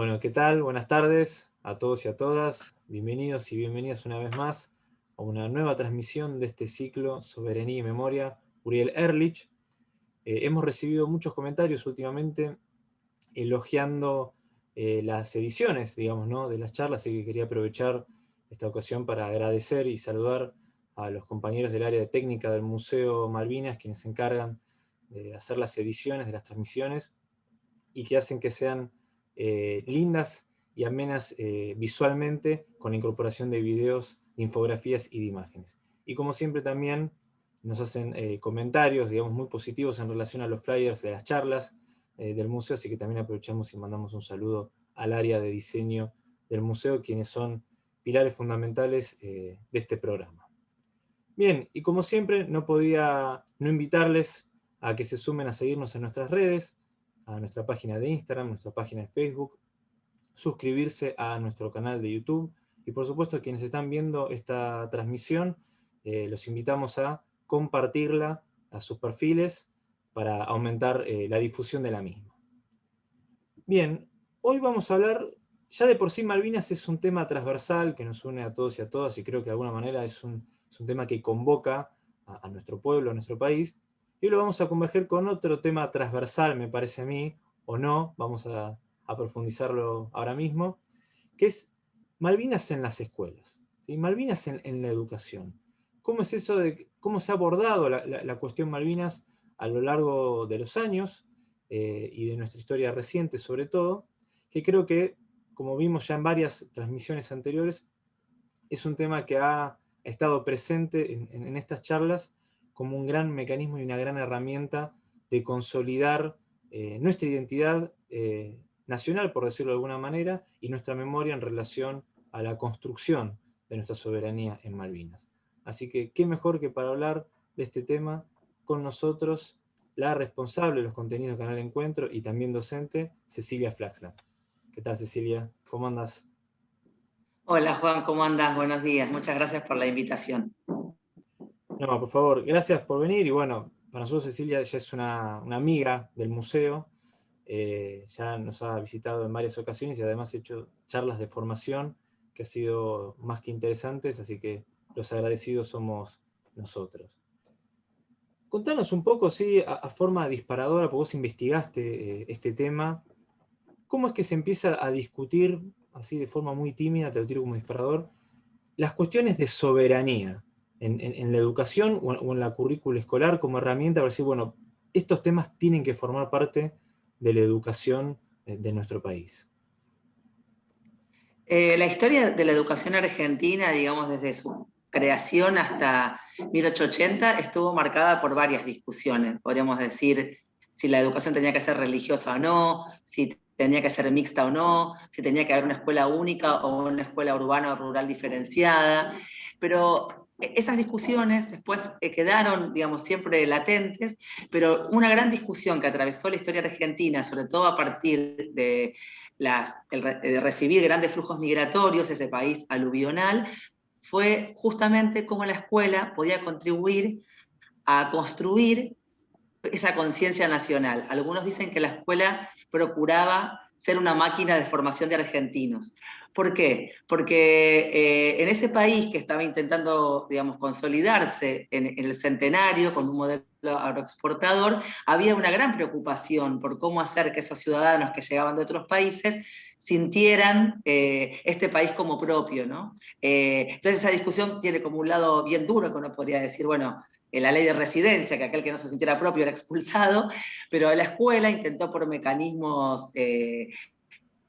Bueno, ¿qué tal? Buenas tardes a todos y a todas. Bienvenidos y bienvenidas una vez más a una nueva transmisión de este ciclo Soberanía y Memoria, Uriel Erlich. Eh, hemos recibido muchos comentarios últimamente elogiando eh, las ediciones, digamos, ¿no? de las charlas, así que quería aprovechar esta ocasión para agradecer y saludar a los compañeros del área de técnica del Museo Malvinas, quienes se encargan de hacer las ediciones de las transmisiones y que hacen que sean eh, lindas y amenas eh, visualmente con la incorporación de videos, de infografías y de imágenes. Y como siempre también nos hacen eh, comentarios, digamos, muy positivos en relación a los flyers de las charlas del museo, así que también aprovechamos y mandamos un saludo al área de diseño del museo, quienes son pilares fundamentales de este programa. Bien, y como siempre, no podía no invitarles a que se sumen a seguirnos en nuestras redes, a nuestra página de Instagram, nuestra página de Facebook, suscribirse a nuestro canal de YouTube, y por supuesto quienes están viendo esta transmisión, eh, los invitamos a compartirla a sus perfiles para aumentar eh, la difusión de la misma. Bien, hoy vamos a hablar, ya de por sí Malvinas es un tema transversal que nos une a todos y a todas, y creo que de alguna manera es un, tema que convoca a nuestro pueblo, a nuestro país, y hoy lo vamos a converger con otro tema transversal, me parece a mí, o no, vamos a, profundizarlo ahora mismo, que es Malvinas en las escuelas, ¿sí? Malvinas en, la educación. ¿Cómo es eso de cómo se ha abordado la, cuestión Malvinas a lo largo de los años eh, y de nuestra historia reciente sobre todo, que creo que, como vimos ya en varias transmisiones anteriores, es un tema que ha estado presente en estas charlas como un gran mecanismo y una gran herramienta de consolidar eh, nuestra identidad eh, nacional, por decirlo de alguna manera, y nuestra memoria en relación a la construcción de nuestra soberanía en Malvinas. Así que, qué mejor que para hablar de este tema con nosotros, la responsable de los contenidos del Canal Encuentro y también docente, Cecilia Flaxland. ¿Qué tal, Cecilia? ¿Cómo andas? Hola, Juan, ¿cómo andas? Buenos días. Muchas gracias por la invitación. No, por favor, gracias por venir. Y bueno, para nosotros Cecilia ya es una, amiga del museo, eh, ya nos ha visitado en varias ocasiones y además ha hecho charlas de formación que ha sido más que interesantes, así que los agradecidos somos nosotros. Contanos un poco, sí, a, forma disparadora, porque vos investigaste eh, este tema, ¿cómo es que se empieza a discutir, así de forma muy tímida, te lo tiro como disparador, las cuestiones de soberanía? En, la educación o en, la currícula escolar como herramienta para decir, bueno, estos temas tienen que formar parte de la educación eh, de nuestro país? Eh, la historia de la educación argentina, digamos, desde su creación hasta 1880, estuvo marcada por varias discusiones. Podríamos decir si la educación tenía que ser religiosa o no, si tenía que ser mixta o no, si tenía que haber una escuela única o una escuela urbana o rural diferenciada. Pero esas discusiones después eh, quedaron, digamos, siempre latentes, pero una gran discusión que atravesó la historia argentina, sobre todo a partir de, recibir grandes flujos migratorios, ese país aluvional, fue justamente cómo la escuela podía contribuir a construir esa conciencia nacional. Algunos dicen que la escuela procuraba ser una máquina de formación de argentinos. ¿Por qué? Porque eh, en ese país que estaba intentando, digamos, consolidarse en, el centenario con un modelo agroexportador, había una gran preocupación por cómo hacer que esos ciudadanos que llegaban de otros países sintieran eh, este país como propio, ¿no? Eh, entonces esa discusión tiene como un lado bien duro, que uno podría decir, bueno, la ley de residencia, que aquel que no se sintiera propio era expulsado, pero la escuela intentó por mecanismos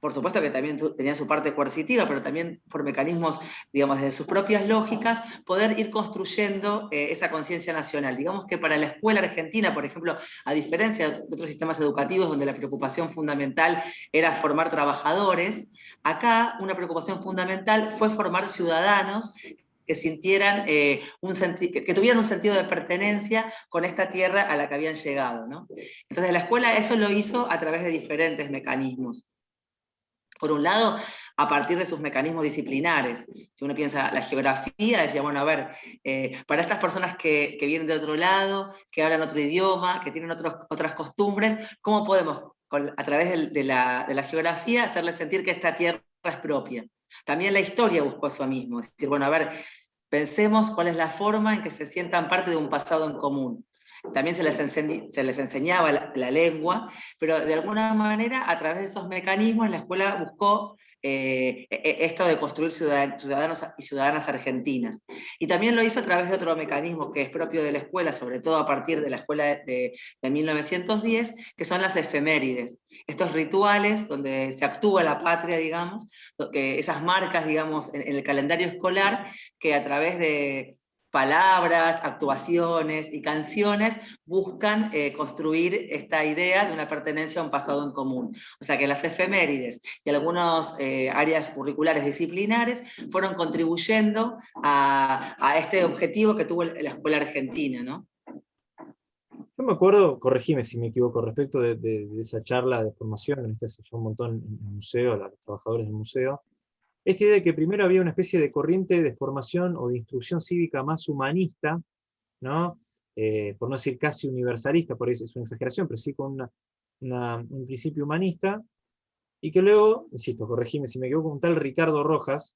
por supuesto que también tenía su parte coercitiva, pero también por mecanismos, digamos, de sus propias lógicas, poder ir construyendo eh, esa conciencia nacional. Digamos que para la escuela argentina, por ejemplo, a diferencia de otros sistemas educativos donde la preocupación fundamental era formar trabajadores, acá una preocupación fundamental fue formar ciudadanos que sintieran eh, un que tuvieran un sentido de pertenencia con esta tierra a la que habían llegado. Entonces la escuela eso lo hizo a través de diferentes mecanismos. Por un lado, a partir de sus mecanismos disciplinares. Si uno piensa la geografía, decía, bueno, a ver, eh, para estas personas que, vienen de otro lado, que hablan otro idioma, que tienen otras costumbres, ¿cómo podemos a través de, la, de la geografía, hacerles sentir que esta tierra es propia. También la historia buscó eso mismo, es decir, bueno, a ver, pensemos cuál es la forma en que se sientan parte de un pasado en común. También se les, se les enseñaba la, lengua, pero de alguna manera a través de esos mecanismos la escuela buscó eh, e, e, esto de construir ciudadanos y ciudadanas argentinas. Y también lo hizo a través de otro mecanismo que es propio de la escuela, sobre todo a partir de la escuela de, 1910, que son las efemérides. Estos rituales donde se actúa la patria, digamos, que esas marcas, digamos, en el calendario escolar, que a través de, palabras, actuaciones y canciones buscan eh, construir esta idea de una pertenencia a un pasado en común. O sea que las efemérides y algunas eh, áreas curriculares disciplinares fueron contribuyendo a, este objetivo que tuvo la escuela argentina. ¿no? Yo me acuerdo, corregime si me equivoco, respecto de, esa charla de formación, en este se un montón en el museo, los trabajadores del museo, esta idea de que primero había una especie de corriente de formación o de instrucción cívica más humanista, ¿no? Eh, por no decir casi universalista, por eso es una exageración, pero sí con un principio humanista, y que luego, insisto, corregime si me equivoco, un tal Ricardo Rojas,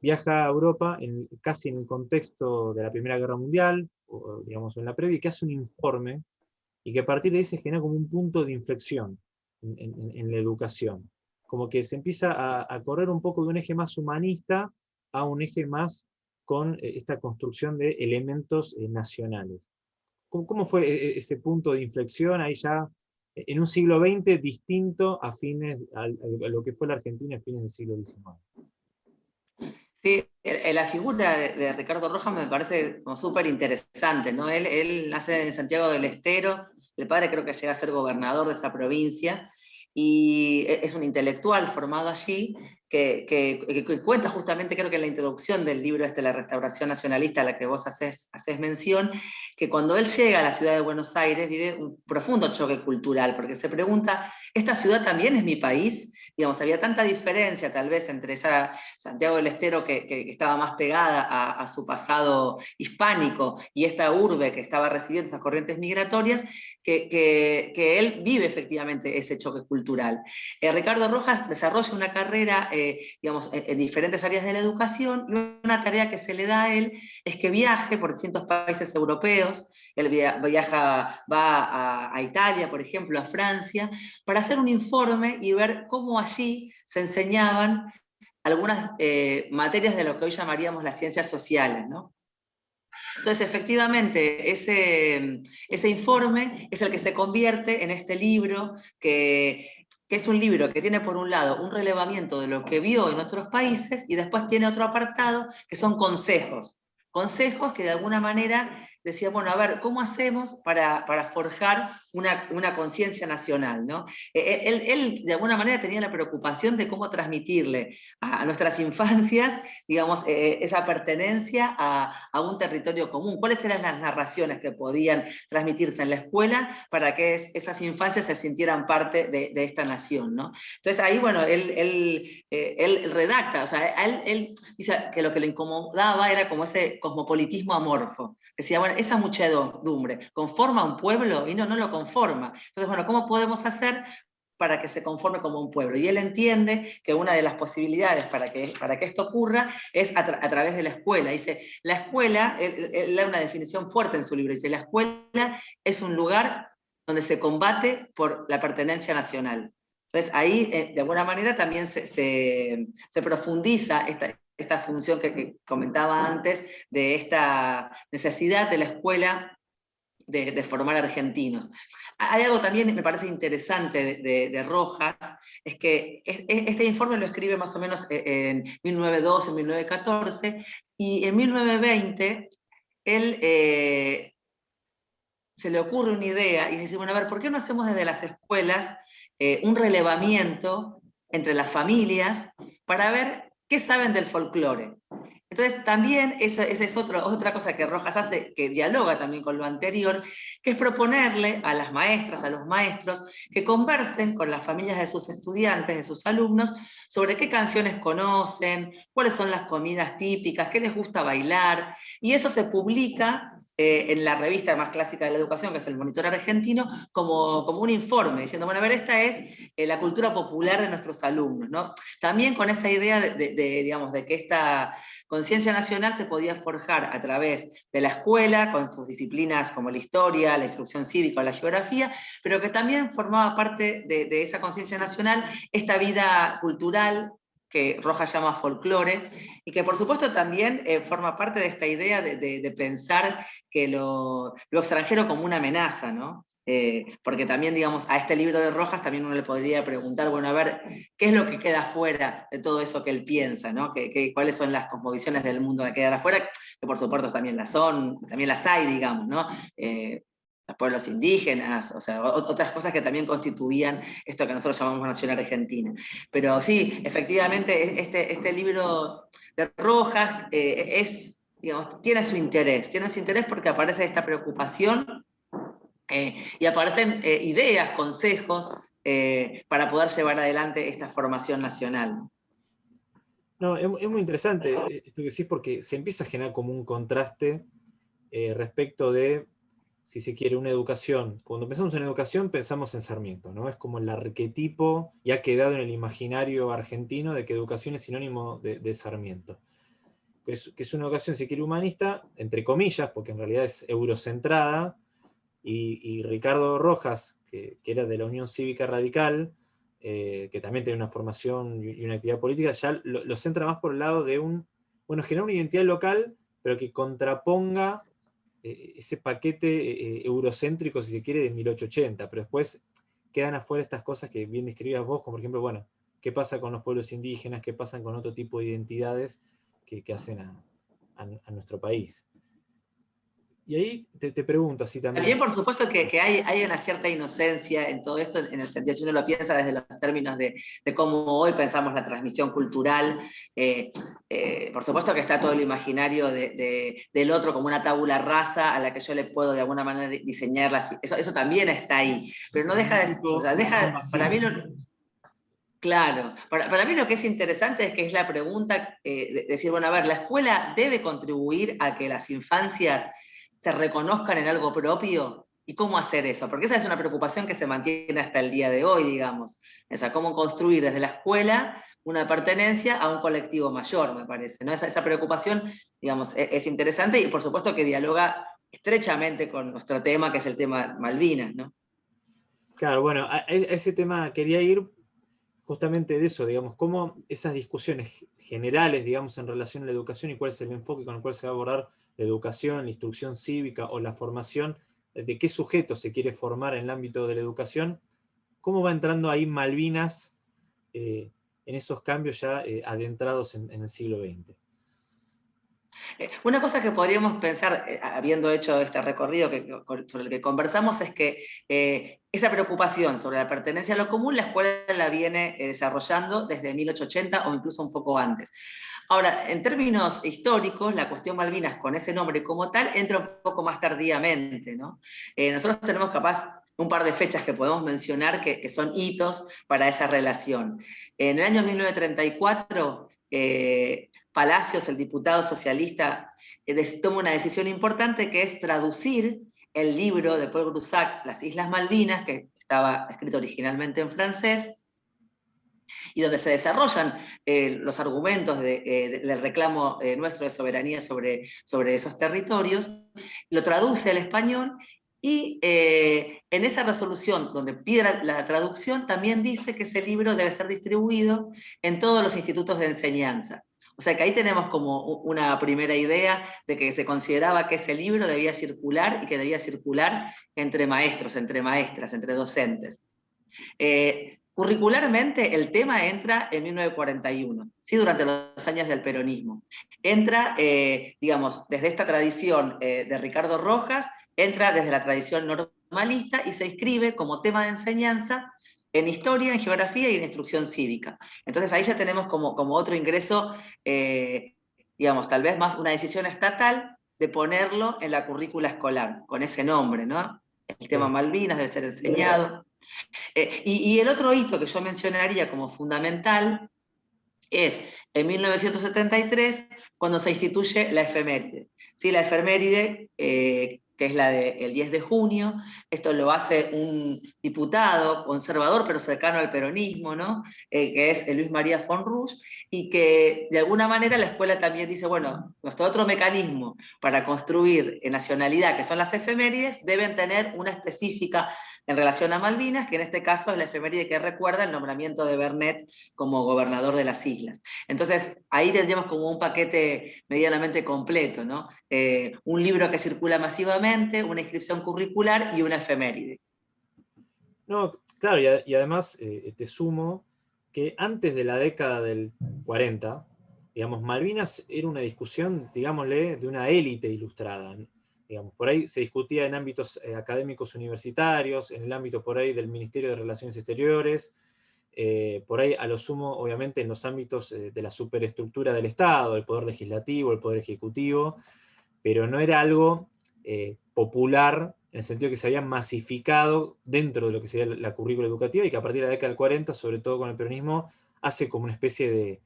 viaja a Europa casi en el contexto de la Primera Guerra Mundial, o digamos en la previa, y que hace un informe, y que a partir de ahí se genera como un punto de inflexión en la educación como que se empieza a, correr un poco de un eje más humanista a un eje más con eh, esta construcción de elementos eh, nacionales. ¿Cómo, fue eh, ese punto de inflexión ahí ya en un siglo XX distinto a, fines, a, lo que fue la Argentina a fines del siglo XIX? Sí, la figura de, Ricardo Rojas me parece súper interesante. ¿no? Él, él nace en Santiago del Estero, el padre creo que llega a ser gobernador de esa provincia, y e, es un intelectual formado allí que, cuenta justamente, creo que en la introducción del libro este, La Restauración Nacionalista, a la que vos haces, haces mención, que cuando él llega a la ciudad de Buenos Aires vive un profundo choque cultural, porque se pregunta, ¿esta ciudad también es mi país? Digamos, había tanta diferencia tal vez entre esa Santiago del Estero que, estaba más pegada a, su pasado hispánico y esta urbe que estaba recibiendo esas corrientes migratorias, que, que él vive efectivamente ese choque cultural. Eh, Ricardo Rojas desarrolla una carrera digamos, en, diferentes áreas de la educación, y una tarea que se le da a él es que viaje por distintos países europeos, él viaja, va a, Italia, por ejemplo, a Francia, para hacer un informe y ver cómo allí se enseñaban algunas eh, materias de lo que hoy llamaríamos las ciencias sociales, Entonces, efectivamente, ese, ese informe es el que se convierte en este libro que que es un libro que tiene por un lado un relevamiento de lo que vio en otros países y después tiene otro apartado que son consejos. Consejos que de alguna manera decía, bueno, a ver, ¿cómo hacemos para, para forjar una, conciencia nacional? ¿no? Eh, eh, él, él, de alguna manera tenía la preocupación de cómo transmitirle a, nuestras infancias, digamos, eh, esa pertenencia a, un territorio común. ¿Cuáles eran las narraciones que podían transmitirse en la escuela para que esas infancias se sintieran parte de, esta nación? ¿no? Entonces ahí, bueno, él, él, él redacta, o sea, él dice que lo que le incomodaba era como ese cosmopolitismo amorfo. Decía, bueno, esa muchedumbre, ¿conforma un pueblo? Y no, no lo conforma. Entonces, bueno, ¿cómo podemos hacer para que se conforme como un pueblo. Y él entiende que una de las posibilidades para que, para que esto ocurra es a, través de la escuela. Dice, la escuela, él, da una definición fuerte en su libro, dice, la escuela es un lugar donde se combate por la pertenencia nacional. Entonces ahí, eh, de alguna manera, también se, se profundiza esta, esta función que, comentaba antes, de esta necesidad de la escuela de, formar argentinos. Hay algo también, me parece interesante de, Rojas, es que este informe lo escribe más o menos e, en 1912, 1914, y en 1920 él eh, se le ocurre una idea y dice, bueno, a ver, ¿por qué no hacemos desde las escuelas eh, un relevamiento entre las familias para ver ¿Qué saben del folclore? Entonces también esa, es otra cosa que Rojas hace, que dialoga también con lo anterior, que es proponerle a las maestras, a los maestros, que conversen con las familias de sus estudiantes, de sus alumnos, sobre qué canciones conocen, cuáles son las comidas típicas, qué les gusta bailar, y eso se publica eh, en la revista más clásica de la educación, que es el Monitor Argentino, como, como un informe, diciendo, bueno, a ver, esta es eh, la cultura popular de nuestros alumnos, ¿no? También con esa idea de, digamos, de que esta conciencia nacional se podía forjar a través de la escuela, con sus disciplinas como la historia, la instrucción cívica o la geografía, pero que también formaba parte de, de esa conciencia nacional esta vida cultural, que Rojas llama folclore, y que por supuesto también eh, forma parte de esta idea de, pensar que lo, extranjero como una amenaza, ¿no? Eh, porque también, digamos, a este libro de Rojas también uno le podría preguntar, bueno, a ver, ¿qué es lo que queda fuera de todo eso que él piensa, ¿no? ¿Qué, cuáles son las composiciones del mundo que quedan afuera? Que por supuesto también las son, también las hay, digamos, ¿no? Eh, los pueblos indígenas, o sea, otras cosas que también constituían esto que nosotros llamamos Nación Argentina. Pero sí, efectivamente, este, este libro de Rojas eh, es, digamos, tiene su interés, tiene su interés porque aparece esta preocupación eh, y aparecen eh, ideas, consejos para poder llevar adelante esta formación nacional. No, es, es, muy interesante esto que decís porque se empieza a generar como un contraste respecto de si se quiere, una educación. Cuando pensamos en educación, pensamos en Sarmiento, ¿no? Es como el arquetipo, y ha quedado en el imaginario argentino, de que educación es sinónimo de, Sarmiento. Que es, una educación, si quiere, humanista, entre comillas, porque en realidad es eurocentrada, y, Ricardo Rojas, que, era de la Unión Cívica Radical, eh, que también tiene una formación y una actividad política, ya lo, centra más por el lado de un, bueno, generar una identidad local, pero que contraponga eh, ese paquete eh, eurocéntrico, si se quiere, de 1880, pero después quedan afuera estas cosas que bien describías vos, como por ejemplo, bueno, qué pasa con los pueblos indígenas, qué pasa con otro tipo de identidades que, hacen a nuestro país. Y ahí te, pregunto así también. También, por supuesto, que, hay, hay, una cierta inocencia en todo esto, en el sentido, si uno lo piensa desde los términos de, cómo hoy pensamos la transmisión cultural, eh, eh, por supuesto que está todo el imaginario del otro como una tabula rasa a la que yo le puedo de alguna manera diseñarla, eso, eso también está ahí, pero no deja de... O deja, para mí Claro, para, para, mí lo que es interesante es que es la pregunta eh, de decir, bueno, a ver, la escuela debe contribuir a que las infancias se reconozcan en algo propio y cómo hacer eso, porque esa es una preocupación que se mantiene hasta el día de hoy, digamos. O sea, cómo construir desde la escuela una pertenencia a un colectivo mayor, me parece. ¿no? Esa, esa preocupación, digamos, es, es, interesante y por supuesto que dialoga estrechamente con nuestro tema, que es el tema Malvinas, ¿no? Claro, bueno, a ese tema quería ir justamente de eso, digamos, cómo esas discusiones generales, digamos, en relación a la educación y cuál es el enfoque con el cual se va a abordar la educación, la instrucción cívica o la formación, de qué sujeto se quiere formar en el ámbito de la educación, cómo va entrando ahí Malvinas eh, en esos cambios ya eh, adentrados en, el siglo XX. Eh, una cosa que podríamos pensar, habiendo hecho este recorrido sobre el que conversamos, es que esa preocupación sobre la pertenencia a lo común, la escuela la viene desarrollando desde 1880 o incluso un poco antes. Ahora, en términos históricos, la cuestión Malvinas con ese nombre como tal entra un poco más tardíamente. ¿no? Eh, nosotros tenemos capaz un par de fechas que podemos mencionar que, son hitos para esa relación. En el año 1934, eh, Palacios, el diputado socialista, eh, toma una decisión importante que es traducir el libro de Paul Grusac, Las Islas Malvinas, que estaba escrito originalmente en francés, y donde se desarrollan eh, los argumentos eh, del reclamo eh, nuestro de soberanía sobre, sobre esos territorios, lo traduce al español y en esa resolución donde pide la, traducción también dice que ese libro debe ser distribuido en todos los institutos de enseñanza. O sea que ahí tenemos como una primera idea de que se consideraba que ese libro debía circular y que debía circular entre maestros, entre maestras, entre docentes. Curricularmente el tema entra en 1941, ¿sí? durante los años del peronismo. Entra, eh, digamos, desde esta tradición eh, de Ricardo Rojas, entra desde la tradición normalista y se inscribe como tema de enseñanza en historia, en geografía y en instrucción cívica. Entonces ahí ya tenemos como, como otro ingreso, eh, digamos, tal vez más una decisión estatal de ponerlo en la currícula escolar, con ese nombre, ¿no? El tema Malvinas debe ser enseñado. Eh, y, el otro hito que yo mencionaría como fundamental es en 1973 cuando se instituye la efeméride. ¿Sí? La efeméride eh, que es la del 10 de junio. Esto lo hace un diputado conservador, pero cercano al peronismo, ¿no? Eh, que es Luis María von Rusch, y que de alguna manera la escuela también dice, bueno, nuestro otro mecanismo para construir nacionalidad, que son las efemérides, deben tener una específica en relación a Malvinas, que en este caso es la efeméride que recuerda el nombramiento de Bernet como gobernador de las islas. Entonces, ahí tendríamos como un paquete medianamente completo, ¿no? Eh, un libro que circula masivamente, una inscripción curricular y una efeméride. No, claro, y, además eh, te sumo que antes de la década del 40, digamos, Malvinas era una discusión, digámosle, de una élite ilustrada por ahí se discutía en ámbitos eh, académicos universitarios, en el ámbito por ahí del Ministerio de Relaciones Exteriores, eh, por ahí a lo sumo, obviamente, en los ámbitos eh, de la superestructura del Estado, el Poder Legislativo, el Poder Ejecutivo, pero no era algo popular en el sentido que se había masificado dentro de lo que sería la currícula educativa y que a partir de la década del 40, sobre todo con el peronismo, hace como una especie de,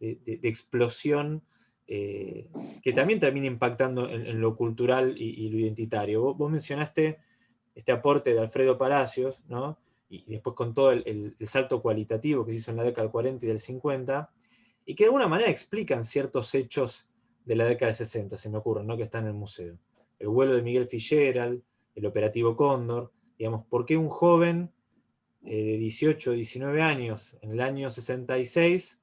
de explosión eh, que también termina impactando en, lo cultural y, lo identitario. Vos, mencionaste este aporte de Alfredo Palacios, ¿no? y, después con todo el, salto cualitativo que se hizo en la década del 40 y del 50, y que de alguna manera explican ciertos hechos de la década del 60, se me ocurren, ¿no? que están en el museo. El vuelo de Miguel Fitzgerald, el operativo Cóndor, digamos, ¿por qué un joven eh, de 18 o 19 años en el año 66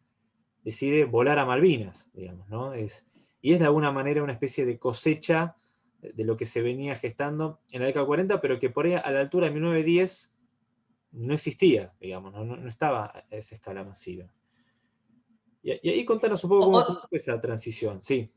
decide volar a Malvinas, digamos, ¿no? Es, y es de alguna manera una especie de cosecha de lo que se venía gestando en la década del 40, pero que por ahí a la altura de 1910 no existía, digamos, no, estaba a esa escala masiva. Y, ahí contanos un poco cómo fue esa transición, sí.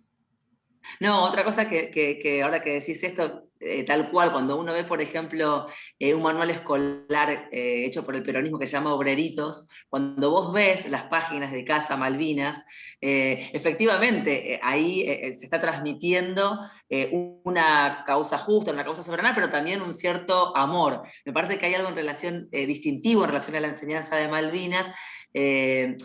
No, otra cosa que, ahora que decís esto, eh, tal cual, cuando uno ve, por ejemplo, eh, un manual escolar eh, hecho por el peronismo que se llama Obreritos, cuando vos ves las páginas de Casa Malvinas, efectivamente ahí se está transmitiendo una causa justa, una causa soberana, pero también un cierto amor. Me parece que hay algo en relación distintivo en relación a la enseñanza de Malvinas, que,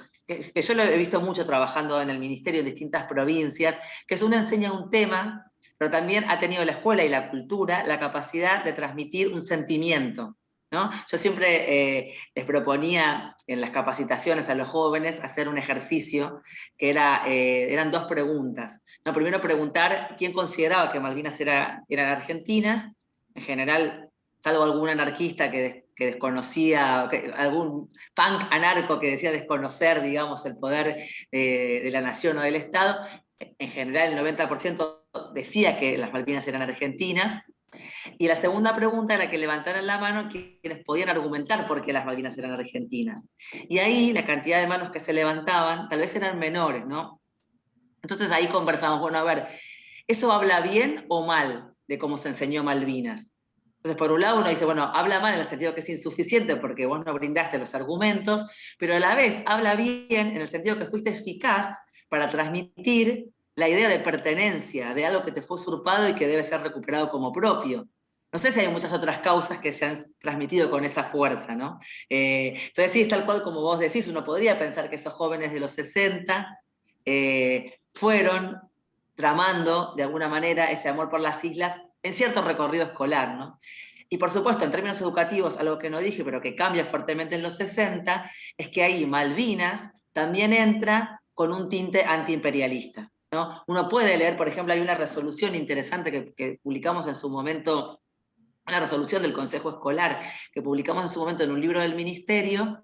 yo lo he visto mucho trabajando en el ministerio en distintas provincias, que es uno enseña un tema, pero también ha tenido la escuela y la cultura la capacidad de transmitir un sentimiento. ¿no? Yo siempre eh, les proponía en las capacitaciones a los jóvenes hacer un ejercicio que era, eh, eran dos preguntas. ¿no? Primero preguntar quién consideraba que Malvinas era, eran argentinas, en general, salvo algún anarquista que que desconocía, algún punk anarco que decía desconocer, digamos, el poder eh, de la nación o del Estado, en general el 90% decía que las Malvinas eran argentinas, y la segunda pregunta era que levantaran la mano quienes podían argumentar por qué las Malvinas eran argentinas. Y ahí la cantidad de manos que se levantaban tal vez eran menores, ¿no? Entonces ahí conversamos, bueno, a ver, ¿eso habla bien o mal de cómo se enseñó Malvinas? Entonces, por un lado uno dice, bueno, habla mal en el sentido que es insuficiente porque vos no brindaste los argumentos, pero a la vez habla bien en el sentido que fuiste eficaz para transmitir la idea de pertenencia, de algo que te fue usurpado y que debe ser recuperado como propio. No sé si hay muchas otras causas que se han transmitido con esa fuerza, ¿no? Eh, entonces sí, es tal cual como vos decís, uno podría pensar que esos jóvenes de los 60 eh, fueron tramando de alguna manera ese amor por las islas en cierto recorrido escolar. ¿no? Y por supuesto, en términos educativos, algo que no dije, pero que cambia fuertemente en los 60, es que ahí Malvinas también entra con un tinte antiimperialista. ¿No? Uno puede leer, por ejemplo, hay una resolución interesante que, publicamos en su momento, una resolución del Consejo Escolar, que publicamos en su momento en un libro del Ministerio,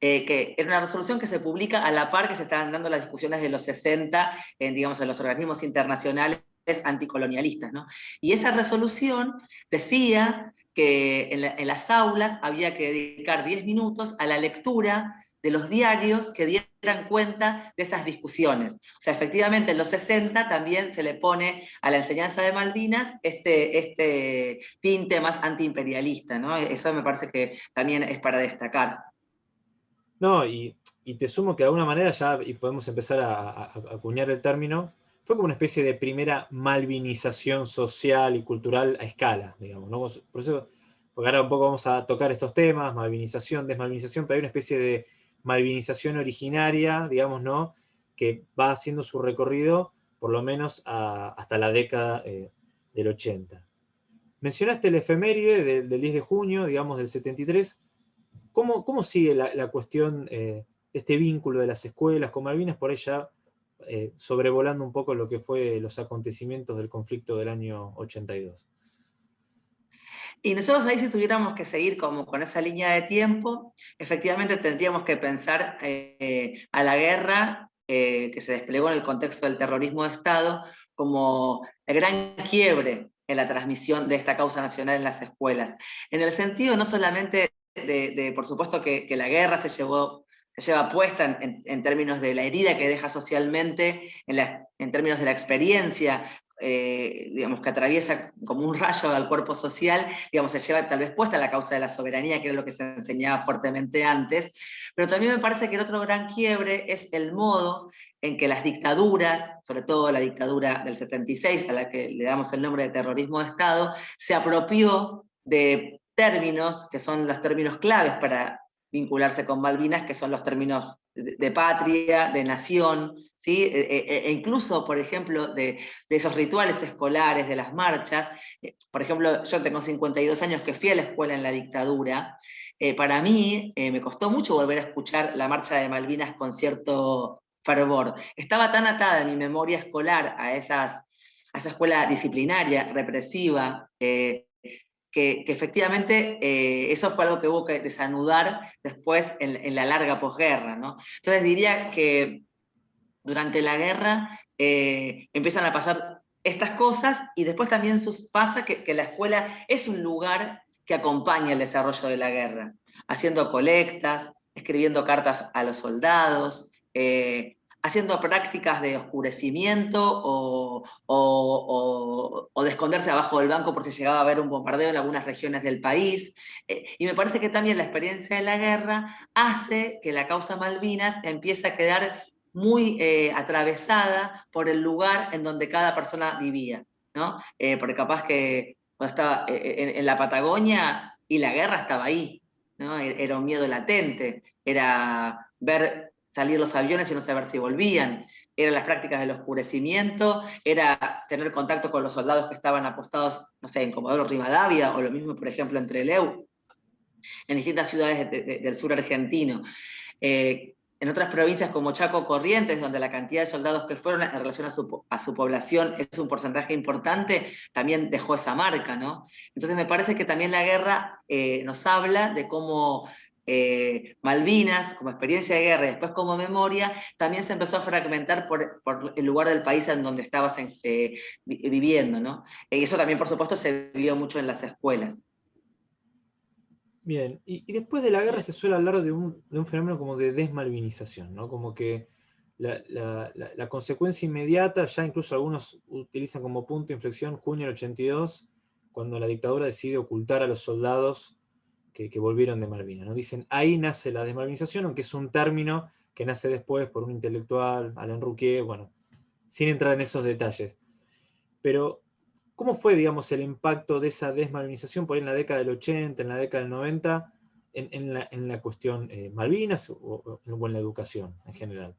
eh, que era una resolución que se publica a la par que se estaban dando las discusiones de los 60 en, digamos, en los organismos internacionales anticolonialistas. ¿no? Y esa resolución decía que en, las aulas había que dedicar 10 minutos a la lectura de los diarios que dieran cuenta de esas discusiones. O sea, efectivamente en los 60 también se le pone a la enseñanza de Malvinas este, este tinte más antiimperialista, ¿no? Eso me parece que también es para destacar. No, y, te sumo que de alguna manera ya y podemos empezar a, a acuñar el término, fue como una especie de primera malvinización social y cultural a escala, digamos. Por eso, porque ahora un poco vamos a tocar estos temas, malvinización, desmalvinización, pero hay una especie de malvinización originaria, digamos, ¿no? que va haciendo su recorrido por lo menos hasta la década eh, del 80. Mencionaste el efeméride del, 10 de junio, digamos, del 73. ¿Cómo, cómo sigue la, cuestión de este vínculo de las escuelas con Malvinas? Por ella eh, sobrevolando un poco lo que fue los acontecimientos del conflicto del año 82. Y nosotros ahí si tuviéramos que seguir como con esa línea de tiempo, efectivamente tendríamos que pensar eh, a la guerra eh, que se desplegó en el contexto del terrorismo de Estado como el gran quiebre en la transmisión de esta causa nacional en las escuelas. En el sentido no solamente de, por supuesto, que, la guerra se llevó lleva puesta en, términos de la herida que deja socialmente, en, términos de la experiencia, eh, digamos, que atraviesa como un rayo al cuerpo social, digamos, se lleva tal vez puesta la causa de la soberanía, que era lo que se enseñaba fuertemente antes, pero también me parece que el otro gran quiebre es el modo en que las dictaduras, sobre todo la dictadura del 76, a la que le damos el nombre de terrorismo de Estado, se apropió de términos que son los términos claves para vincularse con Malvinas, que son los términos de, patria, de nación, ¿sí? E, e, e, e incluso, por ejemplo, de, esos rituales escolares, de las marchas. Eh, por ejemplo, yo tengo 52 años que fui a la escuela en la dictadura. Eh, para mí eh, me costó mucho volver a escuchar la marcha de Malvinas con cierto fervor. Estaba tan atada mi memoria escolar a, esas, a esa escuela disciplinaria, represiva, que, efectivamente eh, eso fue algo que hubo que desanudar después en, la larga posguerra. ¿no? Entonces diría que durante la guerra eh, empiezan a pasar estas cosas y después también sus, pasa que, la escuela es un lugar que acompaña el desarrollo de la guerra, haciendo colectas, escribiendo cartas a los soldados, eh, haciendo prácticas de oscurecimiento o, de esconderse abajo del banco por si llegaba a haber un bombardeo en algunas regiones del país. Eh, y me parece que también la experiencia de la guerra hace que la causa Malvinas empiece a quedar muy eh, atravesada por el lugar en donde cada persona vivía. ¿no? Eh, porque capaz que estaba en, en, la Patagonia y la guerra estaba ahí, ¿no? E-, era un miedo latente, era ver salir los aviones y no saber si volvían, eran las prácticas del oscurecimiento, era tener contacto con los soldados que estaban apostados, no sé, en Comodoro Rivadavia, o lo mismo, por ejemplo, entre Leu, en distintas ciudades del sur argentino. Eh, en otras provincias como Chaco Corrientes, donde la cantidad de soldados que fueron en relación a su, población es un porcentaje importante, también dejó esa marca, ¿no? Entonces me parece que también la guerra eh, nos habla de cómo eh, Malvinas como experiencia de guerra y después como memoria, también se empezó a fragmentar por, el lugar del país en donde estabas eh, viviendo. ¿no? Y eso también, por supuesto, se vio mucho en las escuelas. Bien, y, después de la guerra se suele hablar de un, fenómeno como de desmalvinización, ¿no? como que la, consecuencia inmediata, ya incluso algunos utilizan como punto de inflexión junio del 82, cuando la dictadura decide ocultar a los soldados que, volvieron de Malvinas. ¿no? Dicen, ahí nace la desmalvinización, aunque es un término que nace después por un intelectual, Alain Rouquier, bueno, sin entrar en esos detalles. Pero, ¿cómo fue, digamos, el impacto de esa desmalvinización por ahí en la década del 80, en la década del 90, en, la, cuestión eh, Malvinas o, en la educación en general?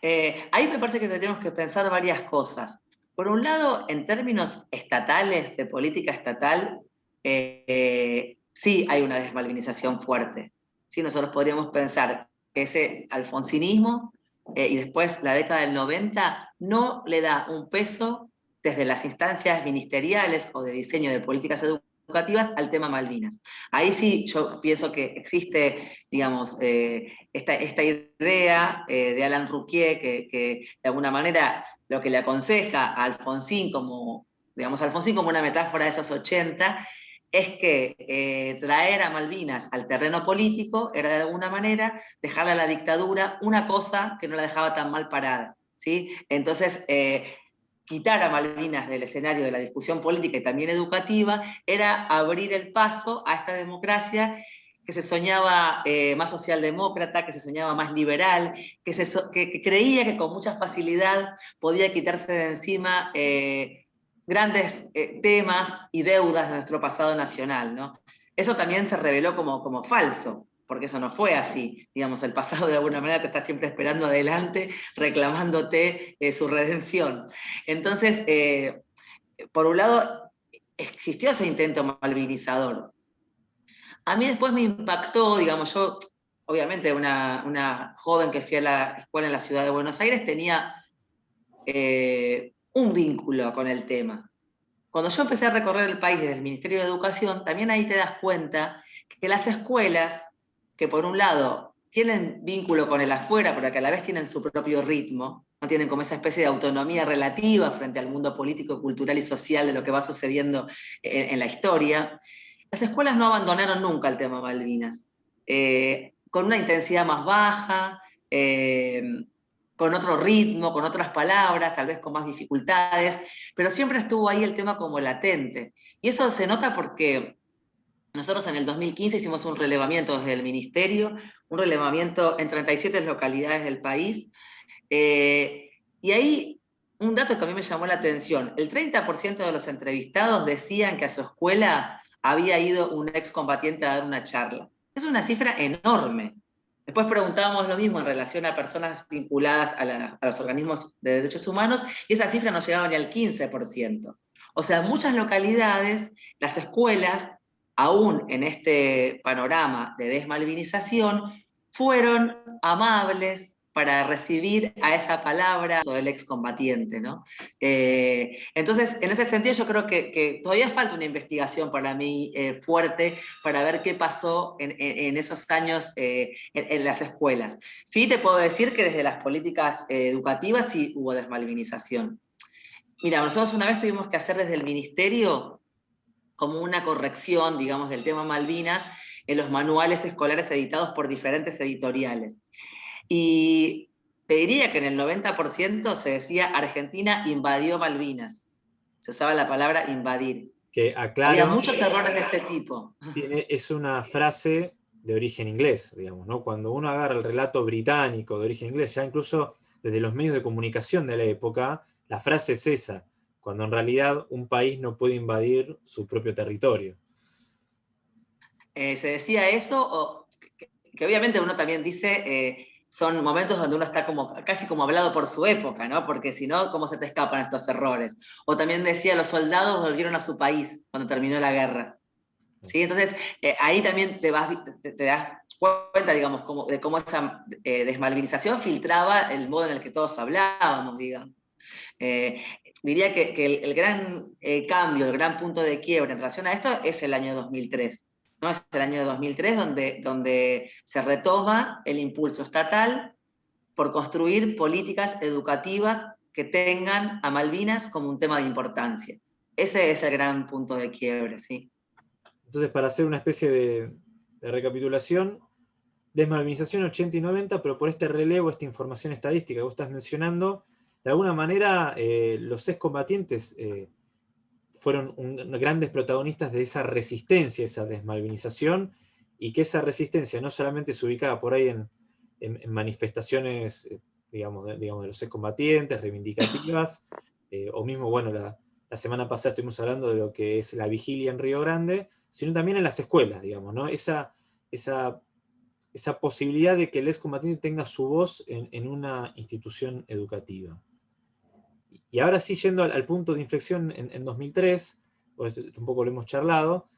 Eh, ahí me parece que tenemos que pensar varias cosas. Por un lado, en términos estatales, de política estatal, eh, sí hay una desmalvinización fuerte. ¿sí? Nosotros podríamos pensar que ese alfonsinismo eh, y después la década del 90 no le da un peso desde las instancias ministeriales o de diseño de políticas educativas al tema Malvinas. Ahí sí yo pienso que existe, digamos, eh, esta, esta, idea de Alan Rouquier que, que, de alguna manera lo que le aconseja a Alfonsín como, digamos, Alfonsín como una metáfora de esos 80 es que eh, traer a Malvinas al terreno político era de alguna manera dejarle a la dictadura una cosa que no la dejaba tan mal parada. ¿sí? Entonces, eh, quitar a Malvinas del escenario de la discusión política y también educativa era abrir el paso a esta democracia que se soñaba eh, más socialdemócrata, que se soñaba más liberal, que, se que, creía que con mucha facilidad podía quitarse de encima grandes eh, temas y deudas de nuestro pasado nacional. ¿no? Eso también se reveló como, como falso. porque eso no fue así. Digamos, el pasado de alguna manera te está siempre esperando adelante, reclamándote eh, su redención. Entonces, eh, por un lado, existió ese intento malvinizador. A mí después me impactó, digamos, yo, obviamente, una, joven que fui a la escuela en la ciudad de Buenos Aires, tenía un vínculo con el tema. Cuando yo empecé a recorrer el país desde el Ministerio de Educación, también ahí te das cuenta que las escuelas, que por un lado tienen vínculo con el afuera, pero que a la vez tienen su propio ritmo, no tienen como esa especie de autonomía relativa frente al mundo político, cultural y social de lo que va sucediendo en, la historia, las escuelas no abandonaron nunca el tema Malvinas, eh, con una intensidad más baja, eh, con otro ritmo, con otras palabras, tal vez con más dificultades, pero siempre estuvo ahí el tema como latente. Y eso se nota porque nosotros en el 2015 hicimos un relevamiento desde el Ministerio, un relevamiento en 37 localidades del país, eh, y ahí un dato que a mí me llamó la atención, el 30% de los entrevistados decían que a su escuela había ido un excombatiente a dar una charla. Es una cifra enorme. Después preguntábamos lo mismo en relación a personas vinculadas a, a, los organismos de derechos humanos y esa cifra no llegaba ni al 15%. O sea, en muchas localidades las escuelas aún en este panorama de desmalvinización, fueron amables para recibir a esa palabra del excombatiente. ¿no? Eh, entonces, en ese sentido yo creo que, todavía falta una investigación para mí eh, fuerte para ver qué pasó en, esos años eh, en, las escuelas. Sí te puedo decir que desde las políticas educativas sí hubo desmalvinización. Mira, nosotros una vez tuvimos que hacer desde el ministerio como una corrección, digamos, del tema Malvinas en los manuales escolares editados por diferentes editoriales. Y te diría que en el 90% se decía Argentina invadió Malvinas. Se usaba la palabra invadir. Que Había muchos errores de ese tipo. es una frase de origen inglés, digamos, ¿no? Cuando uno agarra el relato británico de origen inglés, ya incluso desde los medios de comunicación de la época, la frase es esa, cuando en realidad un país no puede invadir su propio territorio. Eh, se decía eso, o que, obviamente uno también dice, eh, son momentos donde uno está como, casi como hablado por su época, ¿no? Porque si no, ¿cómo se te escapan estos errores? O también decía, los soldados volvieron a su país cuando terminó la guerra. ¿Sí? Entonces, eh, ahí también te, vas, te, das cuenta, digamos, de cómo esa desmalvinización filtraba el modo en el que todos hablábamos, digamos diría que, el, gran eh, cambio, el gran punto de quiebra en relación a esto es el año 2003. ¿No? Es el año 2003 donde, donde se retoma el impulso estatal por construir políticas educativas que tengan a Malvinas como un tema de importancia. Ese es el gran punto de quiebre, sí. Entonces, para hacer una especie de, recapitulación, desmalvinización 80 y 90, pero por este relevo, esta información estadística que vos estás mencionando, de alguna manera eh, los excombatientes eh, fueron grandes protagonistas de esa resistencia, esa desmalvinización, y que esa resistencia no solamente se ubicaba por ahí en, manifestaciones, eh, digamos, de, digamos, de los excombatientes, reivindicativas, o mismo, bueno, la, semana pasada estuvimos hablando de lo que es la vigilia en Río Grande, sino también en las escuelas, digamos, ¿no? Esa, esa, esa posibilidad de que el excombatiente tenga su voz en una institución educativa. Y ahora sí, yendo al, punto de inflexión en, 2003, pues un poco lo hemos charlado,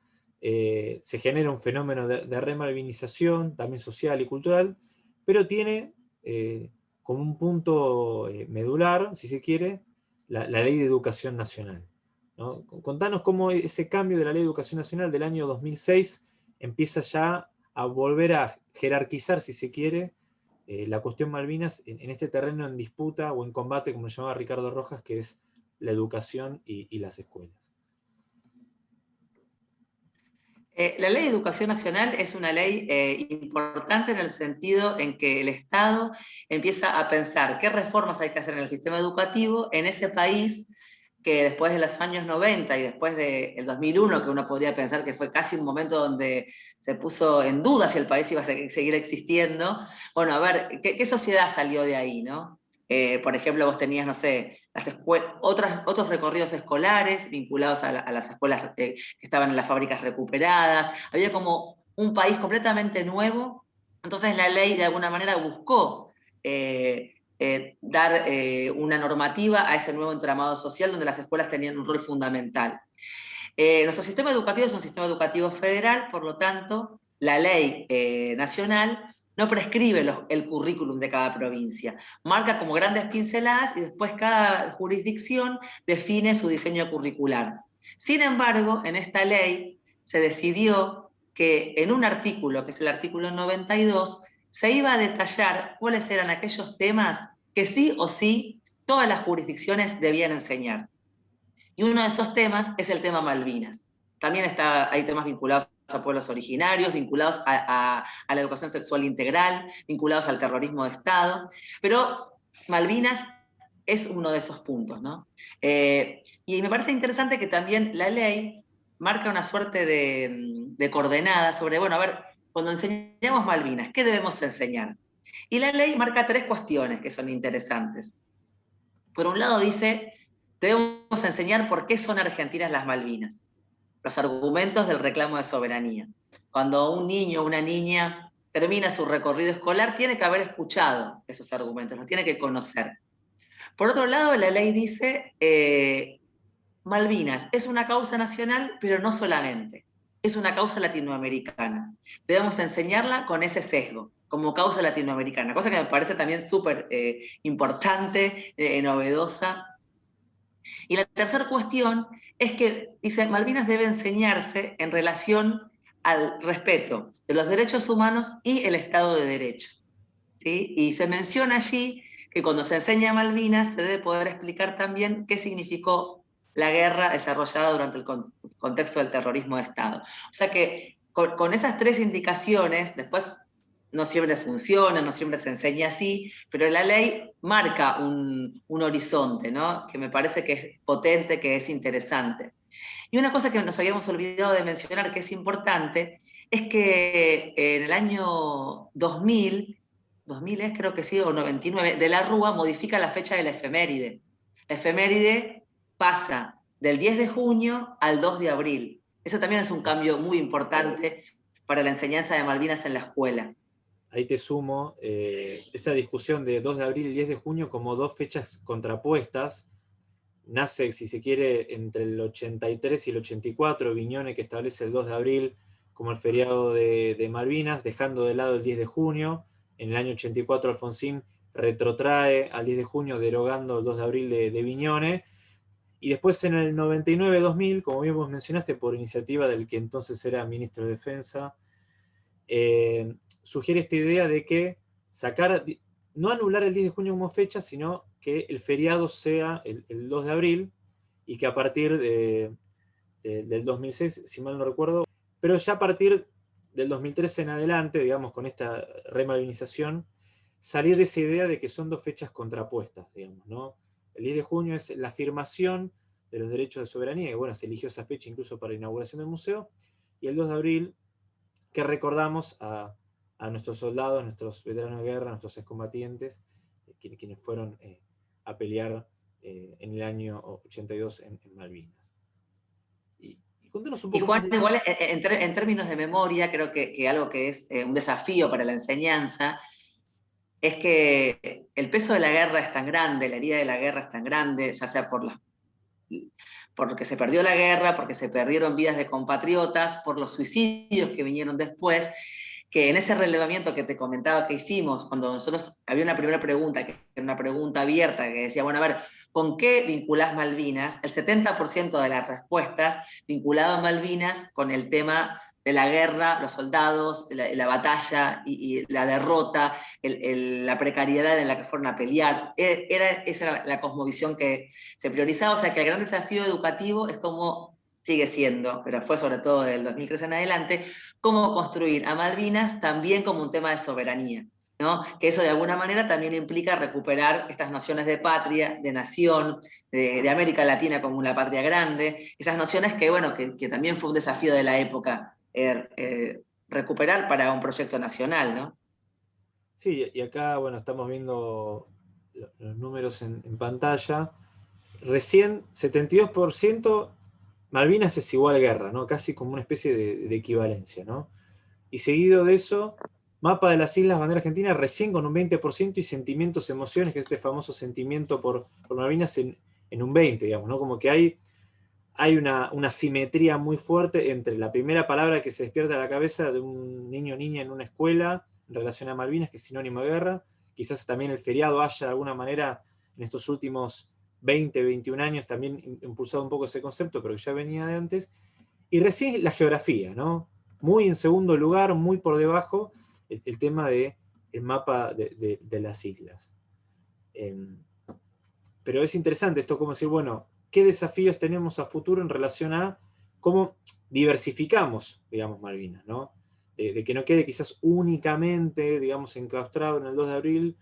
eh, se genera un fenómeno de, remalvinización, también social y cultural, pero tiene eh, como un punto eh, medular, si se quiere, la, ley de educación nacional. Contanos cómo ese cambio de la ley de educación nacional del año 2006 empieza ya a volver a jerarquizar, si se quiere, eh, la cuestión Malvinas en, este terreno en disputa o en combate, como llamaba Ricardo Rojas, que es la educación y, las escuelas. Eh, la ley de educación nacional es una ley eh, importante en el sentido en que el Estado empieza a pensar qué reformas hay que hacer en el sistema educativo en ese país que después de los años 90 y después del 2001, que uno podría pensar que fue casi un momento donde se puso en duda si el país iba a seguir existiendo, bueno, a ver, ¿qué, sociedad salió de ahí? ¿no? Eh, por ejemplo, vos tenías, no sé, las otras, otros recorridos escolares vinculados a, las escuelas eh, que estaban en las fábricas recuperadas, había como un país completamente nuevo, entonces la ley de alguna manera buscó eh, eh, dar eh, una normativa a ese nuevo entramado social donde las escuelas tenían un rol fundamental. nuestro sistema educativo es un sistema educativo federal, por lo tanto, la ley nacional no prescribe el currículum de cada provincia, marca como grandes pinceladas y después cada jurisdicción define su diseño curricular. Sin embargo, en esta ley se decidió que en un artículo, que es el artículo 92, se iba a detallar cuáles eran aquellos temas que sí o sí todas las jurisdicciones debían enseñar. Y uno de esos temas es el tema Malvinas. También está, hay temas vinculados a pueblos originarios, vinculados a, la educación sexual integral, vinculados al terrorismo de Estado, pero Malvinas es uno de esos puntos. ¿no? Eh, y me parece interesante que también la ley marca una suerte de, de coordenada sobre, bueno, a ver, cuando enseñamos Malvinas, ¿qué debemos enseñar? Y la ley marca tres cuestiones que son interesantes. Por un lado dice, debemos enseñar por qué son argentinas las Malvinas los argumentos del reclamo de soberanía. Cuando un niño o una niña termina su recorrido escolar, tiene que haber escuchado esos argumentos, los tiene que conocer. Por otro lado, la ley dice, eh, Malvinas es una causa nacional, pero no solamente, es una causa latinoamericana. Debemos enseñarla con ese sesgo, como causa latinoamericana, cosa que me parece también súper eh, importante, eh, novedosa. Y la tercera cuestión es que, dice, Malvinas debe enseñarse en relación al respeto de los derechos humanos y el Estado de Derecho. ¿sí? Y se menciona allí que cuando se enseña Malvinas se debe poder explicar también qué significó la guerra desarrollada durante el contexto del terrorismo de Estado. O sea que con, con esas tres indicaciones, después no siempre funciona, no siempre se enseña así, pero la ley marca un, horizonte, ¿no? que me parece que es potente, que es interesante. Y una cosa que nos habíamos olvidado de mencionar, que es importante, es que en el año 2000, 2000 es creo que sí, o 99, de la Rúa modifica la fecha de la efeméride. La efeméride pasa del 10 de junio al 2 de abril. Eso también es un cambio muy importante para la enseñanza de Malvinas en la escuela ahí te sumo eh, esa discusión de 2 de abril y 10 de junio como dos fechas contrapuestas. Nace, si se quiere, entre el 83 y el 84, Viñone que establece el 2 de abril como el feriado de, Malvinas, dejando de lado el 10 de junio. En el año 84 Alfonsín retrotrae al 10 de junio, derogando el 2 de abril de, de Viñone. Y después en el 99-2000, como bien vos mencionaste, por iniciativa del que entonces era ministro de Defensa, eh, sugiere esta idea de que sacar, no anular el 10 de junio como fecha, sino que el feriado sea el, 2 de abril, y que a partir de, del 2006, si mal no recuerdo, pero ya a partir del 2013 en adelante, digamos, con esta remalvinización, salir de esa idea de que son dos fechas contrapuestas, digamos, ¿no? El 10 de junio es la afirmación de los derechos de soberanía, y bueno, se eligió esa fecha incluso para la inauguración del museo, y el 2 de abril, que recordamos a, a nuestros soldados, nuestros veteranos de guerra, nuestros excombatientes, eh, quienes, fueron eh, a pelear eh, en el año 82 en, Malvinas. Y, contanos un poco Juan, igual en, términos de memoria, creo que, algo que es un desafío para la enseñanza es que el peso de la guerra es tan grande, la herida de la guerra es tan grande, ya sea por la, porque se perdió la guerra, porque se perdieron vidas de compatriotas, por los suicidios que vinieron después, que en ese relevamiento que te comentaba que hicimos, cuando nosotros había una primera pregunta, que era una pregunta abierta, que decía, bueno, a ver, ¿con qué vinculás Malvinas? El 70% de las respuestas vinculaban Malvinas con el tema de la guerra, los soldados, la, batalla y, la derrota, la precariedad en la que fueron a pelear. E, era, esa era la cosmovisión que se priorizaba, o sea que el gran desafío educativo es como sigue siendo, pero fue sobre todo del 2013 en adelante, cómo construir a Malvinas también como un tema de soberanía. ¿no? que eso de alguna manera también implica recuperar estas nociones de patria, de nación, de, América Latina como una patria grande, esas nociones que, bueno, que, también fue un desafío de la época eh, eh, recuperar para un proyecto nacional. ¿no? Sí, y acá bueno, estamos viendo los números en, en pantalla. Recién 72% Malvinas es igual guerra, ¿no? casi como una especie de, equivalencia. ¿no? y seguido de eso, mapa de las Islas Bandera Argentina recién con un 20% y sentimientos, emociones, que es este famoso sentimiento por, Malvinas en, un 20%, digamos, ¿no? Como que hay, hay una, simetría muy fuerte entre la primera palabra que se despierta a la cabeza de un niño o niña en una escuela en relación a Malvinas, que es sinónimo de guerra, quizás también el feriado haya de alguna manera en estos últimos 20, 21 años también impulsado un poco ese concepto, pero que ya venía de antes, y recién la geografía, ¿no? Muy en segundo lugar, muy por debajo, el, tema del el mapa de, las islas. Em, pero es interesante esto como decir, bueno, ¿qué desafíos tenemos a futuro en relación a cómo diversificamos, digamos, Malvinas, ¿no? de que no quede quizás únicamente, digamos, enclaustrado en el 2 de abril,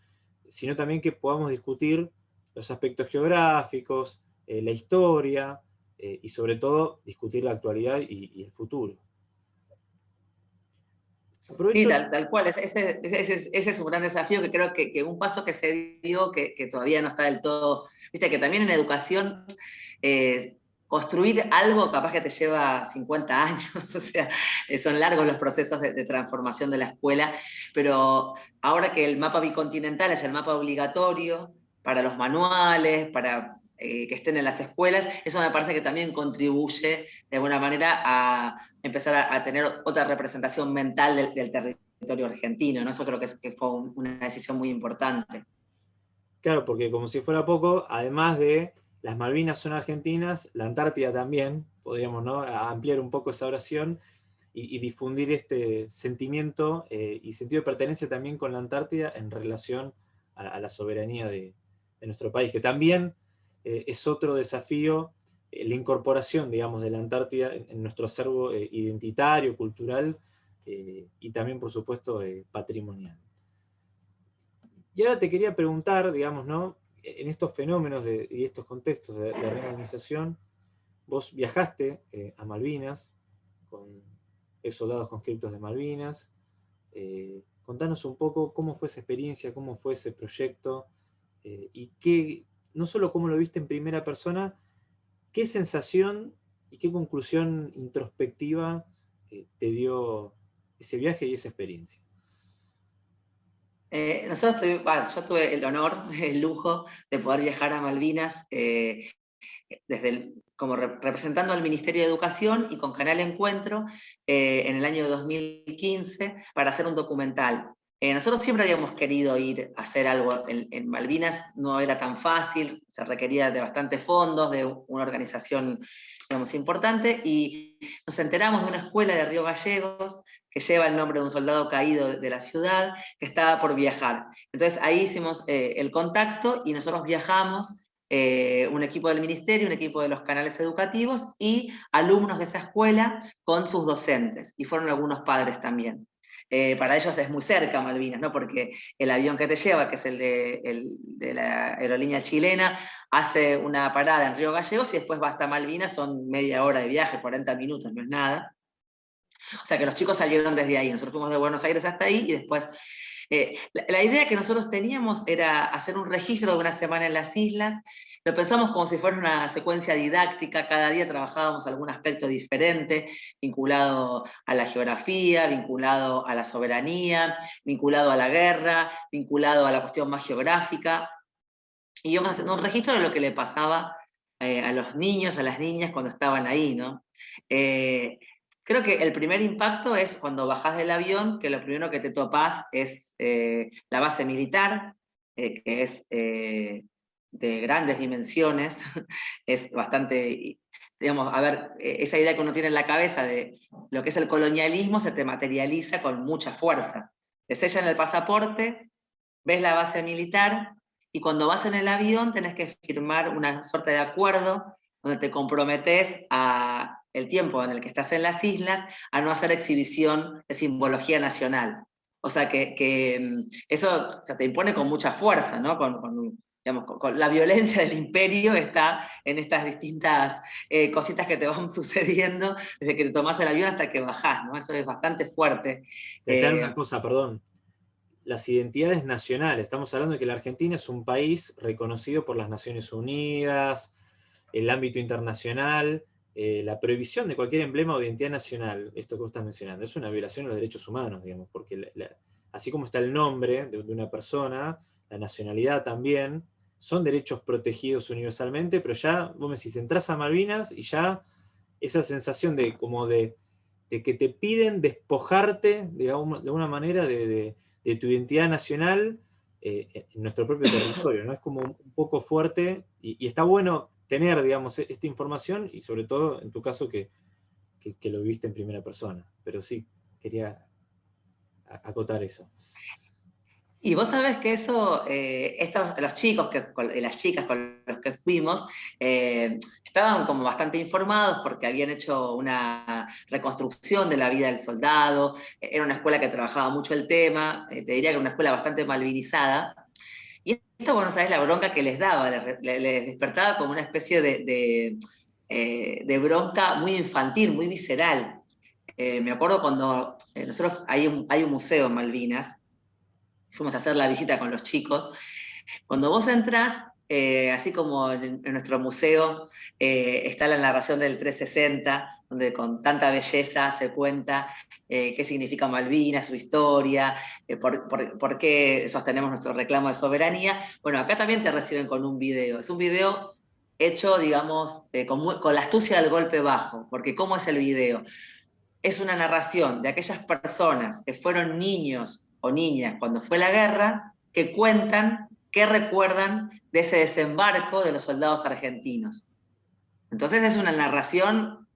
sino también que podamos discutir los aspectos geográficos, eh, la historia, eh, y sobre todo discutir la actualidad y, el futuro. Sí, tal, cual, ese, es un gran desafío que creo que, un paso que se dio, que, todavía no está del todo, viste que también en educación eh, construir algo capaz que te lleva 50 años, o sea, son largos los procesos de, transformación de la escuela, pero ahora que el mapa bicontinental es el mapa obligatorio para los manuales, para eh, que estén en las escuelas, eso me parece que también contribuye de alguna manera a empezar a, tener otra representación mental del, territorio argentino, ¿no? eso creo que, que fue una decisión muy importante. Claro, porque como si fuera poco, además de las Malvinas son argentinas, la Antártida también, podríamos ¿no? ampliar un poco esa oración, y, difundir este sentimiento eh, y sentido de pertenencia también con la Antártida en relación a, la soberanía de, nuestro país, que también eh, es otro desafío, eh, la incorporación, digamos, de la Antártida en, nuestro acervo identitario, cultural, y también, por supuesto, patrimonial. Y ahora te quería preguntar, digamos, ¿no? En estos fenómenos y estos contextos de, reorganización, vos viajaste a Malvinas con soldados conscriptos de Malvinas, contanos un poco cómo fue esa experiencia, cómo fue ese proyecto, y qué, no solo cómo lo viste en primera persona, qué sensación y qué conclusión introspectiva eh, te dio ese viaje y esa experiencia. Eh, nosotros yo tuve el honor, el lujo de poder viajar a Malvinas eh, desde como representando al Ministerio de Educación y con Canal Encuentro en el año 2015 para hacer un documental eh, nosotros siempre habíamos querido ir a hacer algo en, Malvinas, no era tan fácil, se requería de bastantes fondos, de una organización digamos, importante, y nos enteramos de una escuela de Río Gallegos que lleva el nombre de un soldado caído de la ciudad, que estaba por viajar. Entonces ahí hicimos eh, el contacto y nosotros viajamos eh, un equipo del ministerio, un equipo de los canales educativos y alumnos de esa escuela con sus docentes, y fueron algunos padres también. Eh, para ellos es muy cerca Malvinas, ¿no? porque el avión que te lleva, que es el de, la aerolínea chilena, hace una parada en Río Gallegos y después va hasta Malvinas, son media hora de viaje, 40 minutos, no es nada. O sea que los chicos salieron desde ahí, nosotros fuimos de Buenos Aires hasta ahí y después... Eh, la idea que nosotros teníamos era hacer un registro de una semana en las islas, lo pensamos como si fuera una secuencia didáctica, cada día trabajábamos algún aspecto diferente, vinculado a la geografía, vinculado a la soberanía, vinculado a la guerra, vinculado a la cuestión más geográfica, y íbamos haciendo un registro de lo que le pasaba eh, a los niños, a las niñas cuando estaban ahí, ¿no? Eh, creo que el primer impacto es cuando bajás del avión, que lo primero que te topás es eh, la base militar, que es de grandes dimensiones, es bastante, digamos, a ver, e, esa idea que uno tiene en la cabeza de lo que es el colonialismo se te materializa con mucha fuerza. Te sellan el pasaporte, ves la base militar, y cuando vas en el avión tenés que firmar una suerte de acuerdo donde te comprometes a el tiempo en el que estás en las islas a no hacer exhibición de simbología nacional. O sea que, mm, eso se te impone con mucha fuerza, ¿no? Con, con, digamos, con, la violencia del imperio está en estas distintas eh, cositas que te van sucediendo desde que te tomas el avión hasta que bajás, ¿no? Eso es bastante fuerte. Eh, una cosa, perdón. Las identidades nacionales. Estamos hablando de que la Argentina es un país reconocido por las Naciones Unidas, el ámbito internacional, eh, la prohibición de cualquier emblema o identidad nacional, esto que vos estás mencionando, es una violación de los derechos humanos, digamos, porque así como está el nombre de, una persona, la nacionalidad también, son derechos protegidos universalmente, pero ya, vos me decís, entras a Malvinas y ya esa sensación de como de, que te piden despojarte de, alguna manera de, tu identidad nacional eh, en nuestro propio territorio, ¿no? Es como un poco fuerte y está bueno tener, digamos, e-, esta información y sobre todo en tu caso que, lo viste en primera persona. Pero sí, quería acotar eso. Y vos sabés que eso, eh, estos, los chicos que, las chicas con los que fuimos, eh, estaban como bastante informados porque habían hecho una reconstrucción de la vida del soldado, era una escuela que trabajaba mucho el tema, eh, te diría que era una escuela bastante malvinizada, y esto, bueno, sabes la bronca que les daba, les, despertaba como una especie de, eh, de, bronca muy infantil, muy visceral. Eh, me acuerdo cuando eh, nosotros hay un, hay un museo en Malvinas, fuimos a hacer la visita con los chicos. Cuando vos entras, así como en, nuestro museo está la narración del 360, donde con tanta belleza se cuenta eh, qué significa Malvinas, su historia, eh, por, qué sostenemos nuestro reclamo de soberanía. Bueno, acá también te reciben con un video. Es un video hecho, digamos, eh, con, la astucia del golpe bajo, porque ¿cómo es el video? Es una narración de aquellas personas que fueron niños o niñas cuando fue la guerra, que cuentan, que recuerdan de ese desembarco de los soldados argentinos. Entonces es una narración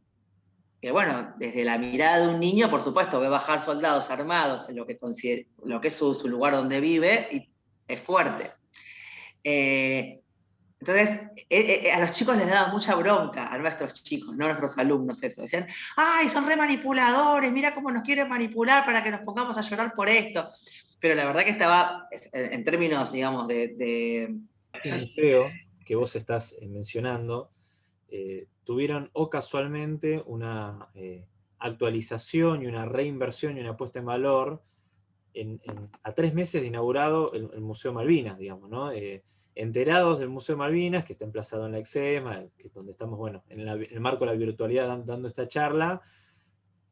que bueno, desde la mirada de un niño, por supuesto, ve bajar soldados armados en lo que, lo que es su, lugar donde vive y es fuerte. Eh, entonces, eh, eh, a los chicos les daba mucha bronca, a nuestros chicos, no a nuestros alumnos eso. Decían, ay, son re manipuladores, mira cómo nos quieren manipular para que nos pongamos a llorar por esto. Pero la verdad que estaba, en términos, digamos, de... de... El museo que vos estás mencionando, tuvieron o casualmente una eh, actualización y una reinversión y una puesta en valor a tres meses de inaugurado el, Museo Malvinas, digamos, ¿no? Eh, enterados del Museo Malvinas, que está emplazado en la EXEMA, que donde estamos, bueno, en, el marco de la virtualidad dando esta charla,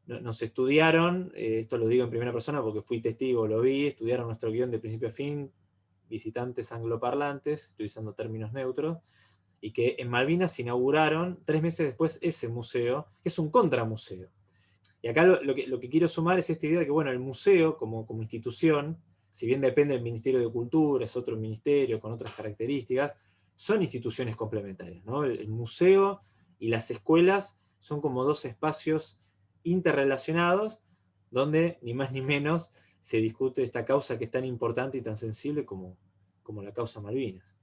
nos estudiaron, eh, esto lo digo en primera persona porque fui testigo, lo vi, estudiaron nuestro guion de principio a fin, visitantes angloparlantes, utilizando términos neutros, y que en Malvinas inauguraron tres meses después ese museo, que es un contramuseo. Y acá lo, que, quiero sumar es esta idea de que bueno, el museo como, como institución, si bien depende del Ministerio de Cultura, es otro ministerio con otras características, son instituciones complementarias. El, museo y las escuelas son como dos espacios interrelacionados donde ni más ni menos se discute esta causa que es tan importante y tan sensible como, como la causa Malvinas.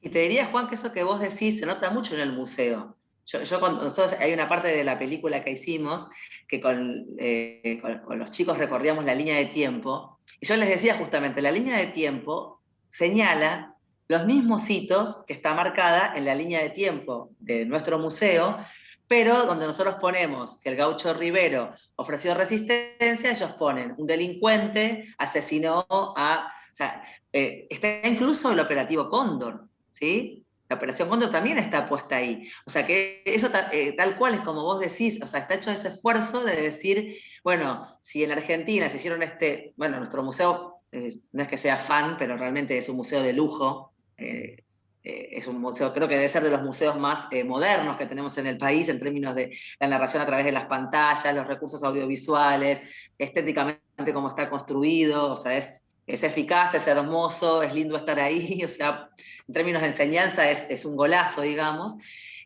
Y te diría, Juan, que eso que vos decís se nota mucho en el museo. Yo, nosotros hay una parte de la película que hicimos que eh, con, con, los chicos recorríamos la línea de tiempo, y yo les decía justamente, la línea de tiempo señala los mismos hitos que está marcada en la línea de tiempo de nuestro museo, pero donde nosotros ponemos que el gaucho Rivero ofreció resistencia, ellos ponen un delincuente asesinó a... O sea, eh, está incluso el operativo Cóndor, ¿sí? La Operación Cóndor también está puesta ahí. O sea que eso eh, tal cual es como vos decís, o sea, está hecho ese esfuerzo de decir, bueno, si en Argentina se hicieron este, bueno, nuestro museo, eh, no es que sea fan, pero realmente es un museo de lujo, es un museo, creo que debe ser de los museos más modernos que tenemos en el país en términos de la narración a través de las pantallas, los recursos audiovisuales, estéticamente cómo está construido, o sea, es es eficaz, es hermoso, es lindo estar ahí, o sea, en términos de enseñanza es, un golazo, digamos.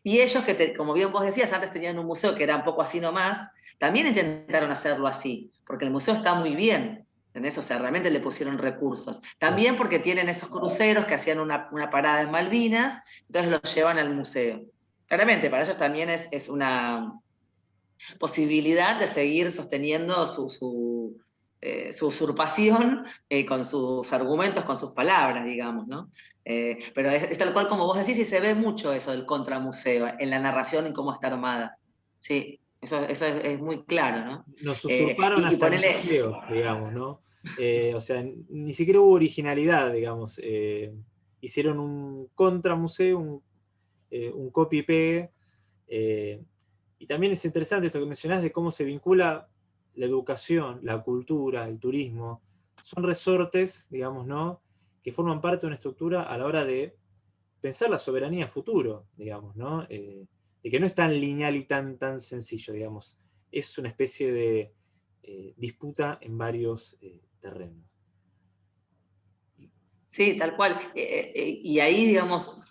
Y ellos, que como bien vos decías, antes tenían un museo que era un poco así nomás, también intentaron hacerlo así, porque el museo está muy bien, ¿entendés? O sea, realmente le pusieron recursos. También porque tienen esos cruceros que hacían una, parada en Malvinas, entonces los llevan al museo. Claramente, para ellos también es, es una posibilidad de seguir sosteniendo su, eh, su usurpación eh, con sus argumentos, con sus palabras, digamos, ¿no? Eh, pero es, tal cual como vos decís y se ve mucho eso del contramuseo en la narración y cómo está armada. Sí, eso, es, muy claro, ¿no? Nos usurparon hasta el museo, digamos, ¿no? o sea, ni siquiera hubo originalidad, digamos. hicieron un contramuseo, un, un copy-pegue, Y también es interesante esto que mencionás de cómo se vincula la educación, la cultura, el turismo. Son resortes, digamos, ¿no? que forman parte de una estructura a la hora de pensar la soberanía futuro, digamos, ¿no? Eh, de que no es tan lineal y tan, tan sencillo, digamos. Es una especie de eh, disputa en varios eh, terrenos. Sí, tal cual. y ahí, digamos,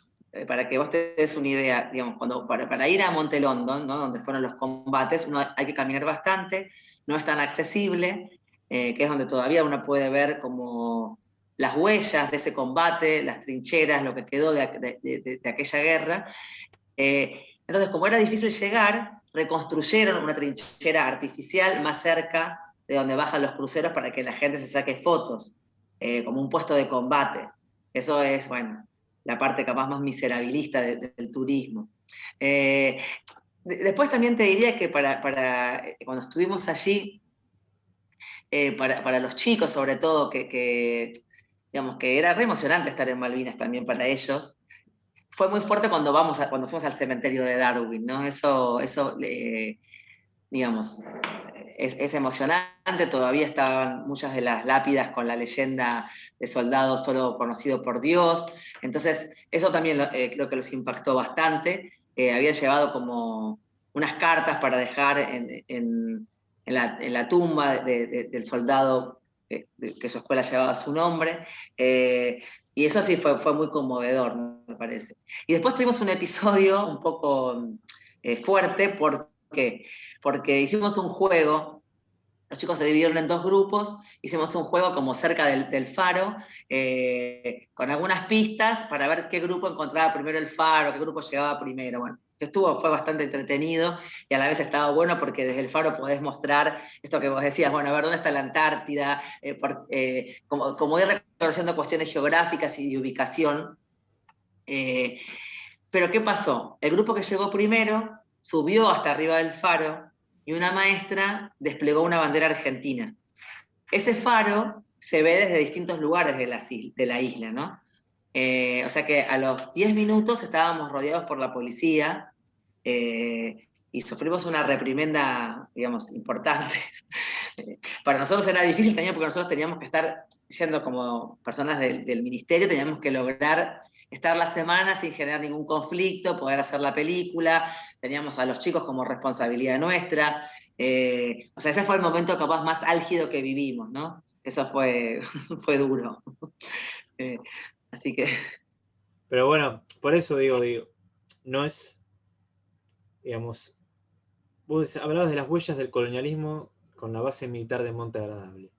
para que vos te des una idea, digamos, cuando, para, ir a Monte London, ¿no? donde fueron los combates, uno hay que caminar bastante, no es tan accesible, que es donde todavía uno puede ver como las huellas de ese combate, las trincheras, lo que quedó de, aquella guerra. Eh, entonces, como era difícil llegar, reconstruyeron una trinchera artificial más cerca de donde bajan los cruceros para que la gente se saque fotos, eh, como un puesto de combate. Eso es, bueno, la parte capaz más miserabilista del turismo. Eh, después también te diría que para, cuando estuvimos allí, para, los chicos sobre todo, que digamos que era re emocionante estar en Malvinas también para ellos. Fue muy fuerte cuando, vamos cuando fuimos al cementerio de Darwin, ¿no? Eso, eso digamos, es, emocionante, todavía estaban muchas de las lápidas con la leyenda de soldados solo conocido por Dios, entonces eso también eh, creo que los impactó bastante, eh, habían llevado como unas cartas para dejar en, la, tumba del soldado que su escuela llevaba su nombre, eh, y eso sí fue, fue muy conmovedor, me parece. Y después tuvimos un episodio un poco eh, fuerte porque, porque hicimos un juego, los chicos se dividieron en dos grupos, hicimos un juego como cerca del, faro, eh, con algunas pistas para ver qué grupo encontraba primero el faro, qué grupo llegaba primero. Bueno, estuvo, fue bastante entretenido y a la vez estaba bueno porque desde el faro podés mostrar esto que vos decías, bueno, a ver, ¿dónde está la Antártida? Eh, eh, como, como, ir reconociendo cuestiones geográficas y de ubicación. Eh, pero ¿qué pasó? El grupo que llegó primero subió hasta arriba del faro y una maestra desplegó una bandera argentina. Ese faro se ve desde distintos lugares de la, de la isla, ¿no? o sea que a los 10 minutos estábamos rodeados por la policía eh, y sufrimos una reprimenda, digamos, importante. Para nosotros era difícil también porque nosotros teníamos que estar, siendo como personas del, ministerio, teníamos que lograr estar la semana sin generar ningún conflicto, poder hacer la película, teníamos a los chicos como responsabilidad nuestra. Eh, o sea, ese fue el momento capaz más álgido que vivimos, ¿no? Eso fue, fue duro. Eh, así que... Pero bueno, por eso digo, digo, no es digamos, vos hablabas de las huellas del colonialismo con la base militar de Monte Agradable.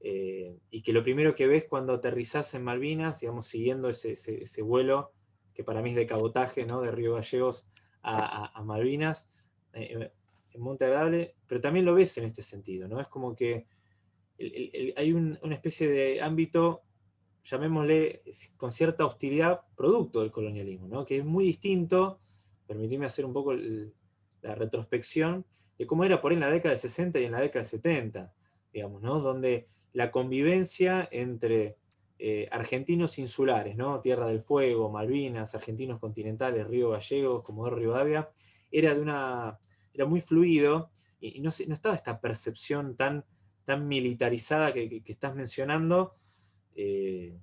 Eh, y que lo primero que ves cuando aterrizás en Malvinas, digamos, siguiendo ese, vuelo, que para mí es de cabotaje, ¿no? de Río Gallegos a, Malvinas, eh, en Monte Agradable, pero también lo ves en este sentido, ¿no? Es como que hay una especie de ámbito, llamémosle, con cierta hostilidad, producto del colonialismo, ¿no? Que es muy distinto permitirme hacer un poco la retrospección de cómo era por ahí en la década del 60 y en la década del 70, digamos, ¿no? Donde la convivencia entre eh, argentinos insulares, ¿no? Tierra del Fuego, Malvinas, argentinos continentales, Río Gallegos, Comodoro Rivadavia, era, de una, era muy fluido y, no, no, estaba esta percepción tan, tan militarizada que, estás mencionando, eh,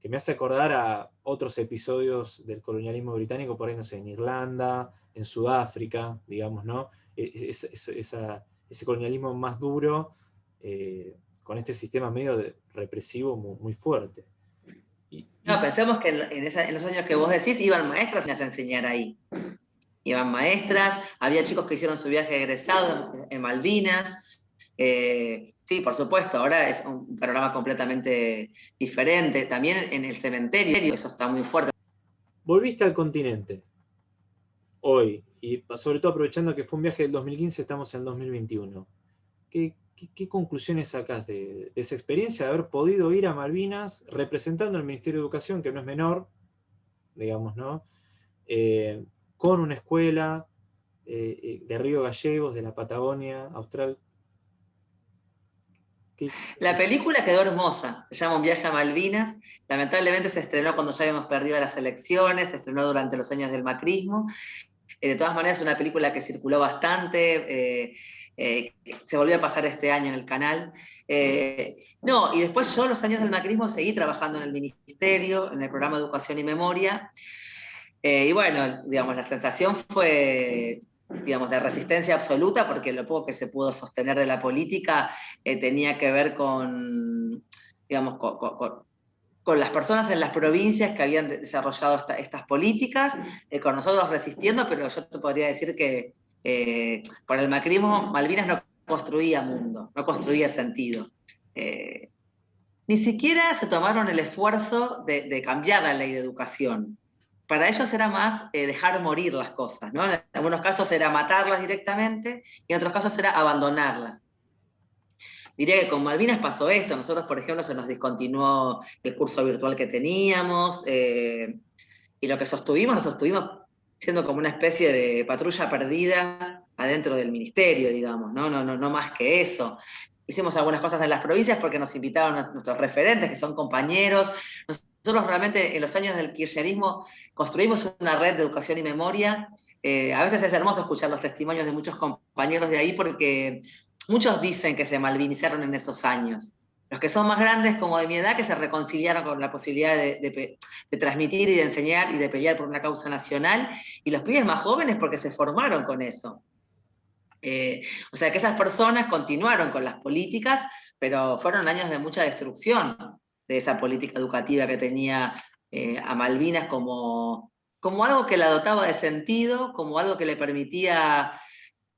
que me hace acordar a otros episodios del colonialismo británico, por ahí, no sé, en Irlanda, en Sudáfrica, digamos, ¿no? E, ese colonialismo más duro, eh, con este sistema medio represivo muy, fuerte. no, pensemos que en, los años que vos decís, iban maestras a enseñar ahí. Iban maestras, había chicos que hicieron su viaje egresado en, Malvinas, eh, Sí, por supuesto, ahora es un panorama completamente diferente. También en el cementerio, eso está muy fuerte. Volviste al continente, hoy, y sobre todo aprovechando que fue un viaje del 2015, estamos en el 2021. ¿Qué, conclusiones sacas de, esa experiencia de haber podido ir a Malvinas representando al Ministerio de Educación, que no es menor, digamos, ¿no? Eh, con una escuela eh, eh, de Río Gallegos, de la Patagonia Austral, la película quedó hermosa, se llama Un viaje a Malvinas, lamentablemente se estrenó cuando ya habíamos perdido las elecciones, se estrenó durante los años del macrismo, de todas maneras es una película que circuló bastante, se volvió a pasar este año en el canal. no, y después yo los años del macrismo seguí trabajando en el ministerio, en el programa de Educación y Memoria, y bueno, digamos, la sensación fue digamos, de resistencia absoluta, porque lo poco que se pudo sostener de la política eh, tenía que ver con, digamos, con, las personas en las provincias que habían desarrollado estas políticas, eh, con nosotros resistiendo, pero yo te podría decir que eh, por el macrismo Malvinas no construía mundo, no construía sentido. ni siquiera se tomaron el esfuerzo de cambiar la ley de educación para ellos era más eh, dejar morir las cosas, ¿no? En algunos casos era matarlas directamente y en otros casos era abandonarlas. Diría que con Malvinas pasó esto, nosotros por ejemplo se nos discontinuó el curso virtual que teníamos eh, y lo que sostuvimos, lo sostuvimos siendo como una especie de patrulla perdida adentro del ministerio, digamos, no, no, no, no más que eso hicimos algunas cosas en las provincias porque nos invitaron a nuestros referentes, que son compañeros. Nosotros realmente en los años del kirchnerismo construimos una red de educación y memoria. Eh, a veces es hermoso escuchar los testimonios de muchos compañeros de ahí porque muchos dicen que se malvinizaron en esos años. Los que son más grandes, como de mi edad, que se reconciliaron con la posibilidad de, transmitir y de enseñar y de pelear por una causa nacional, y los pibes más jóvenes porque se formaron con eso. Eh, o sea que esas personas continuaron con las políticas, pero fueron años de mucha destrucción de esa política educativa que tenía eh, a Malvinas como, como algo que la dotaba de sentido, como algo que le permitía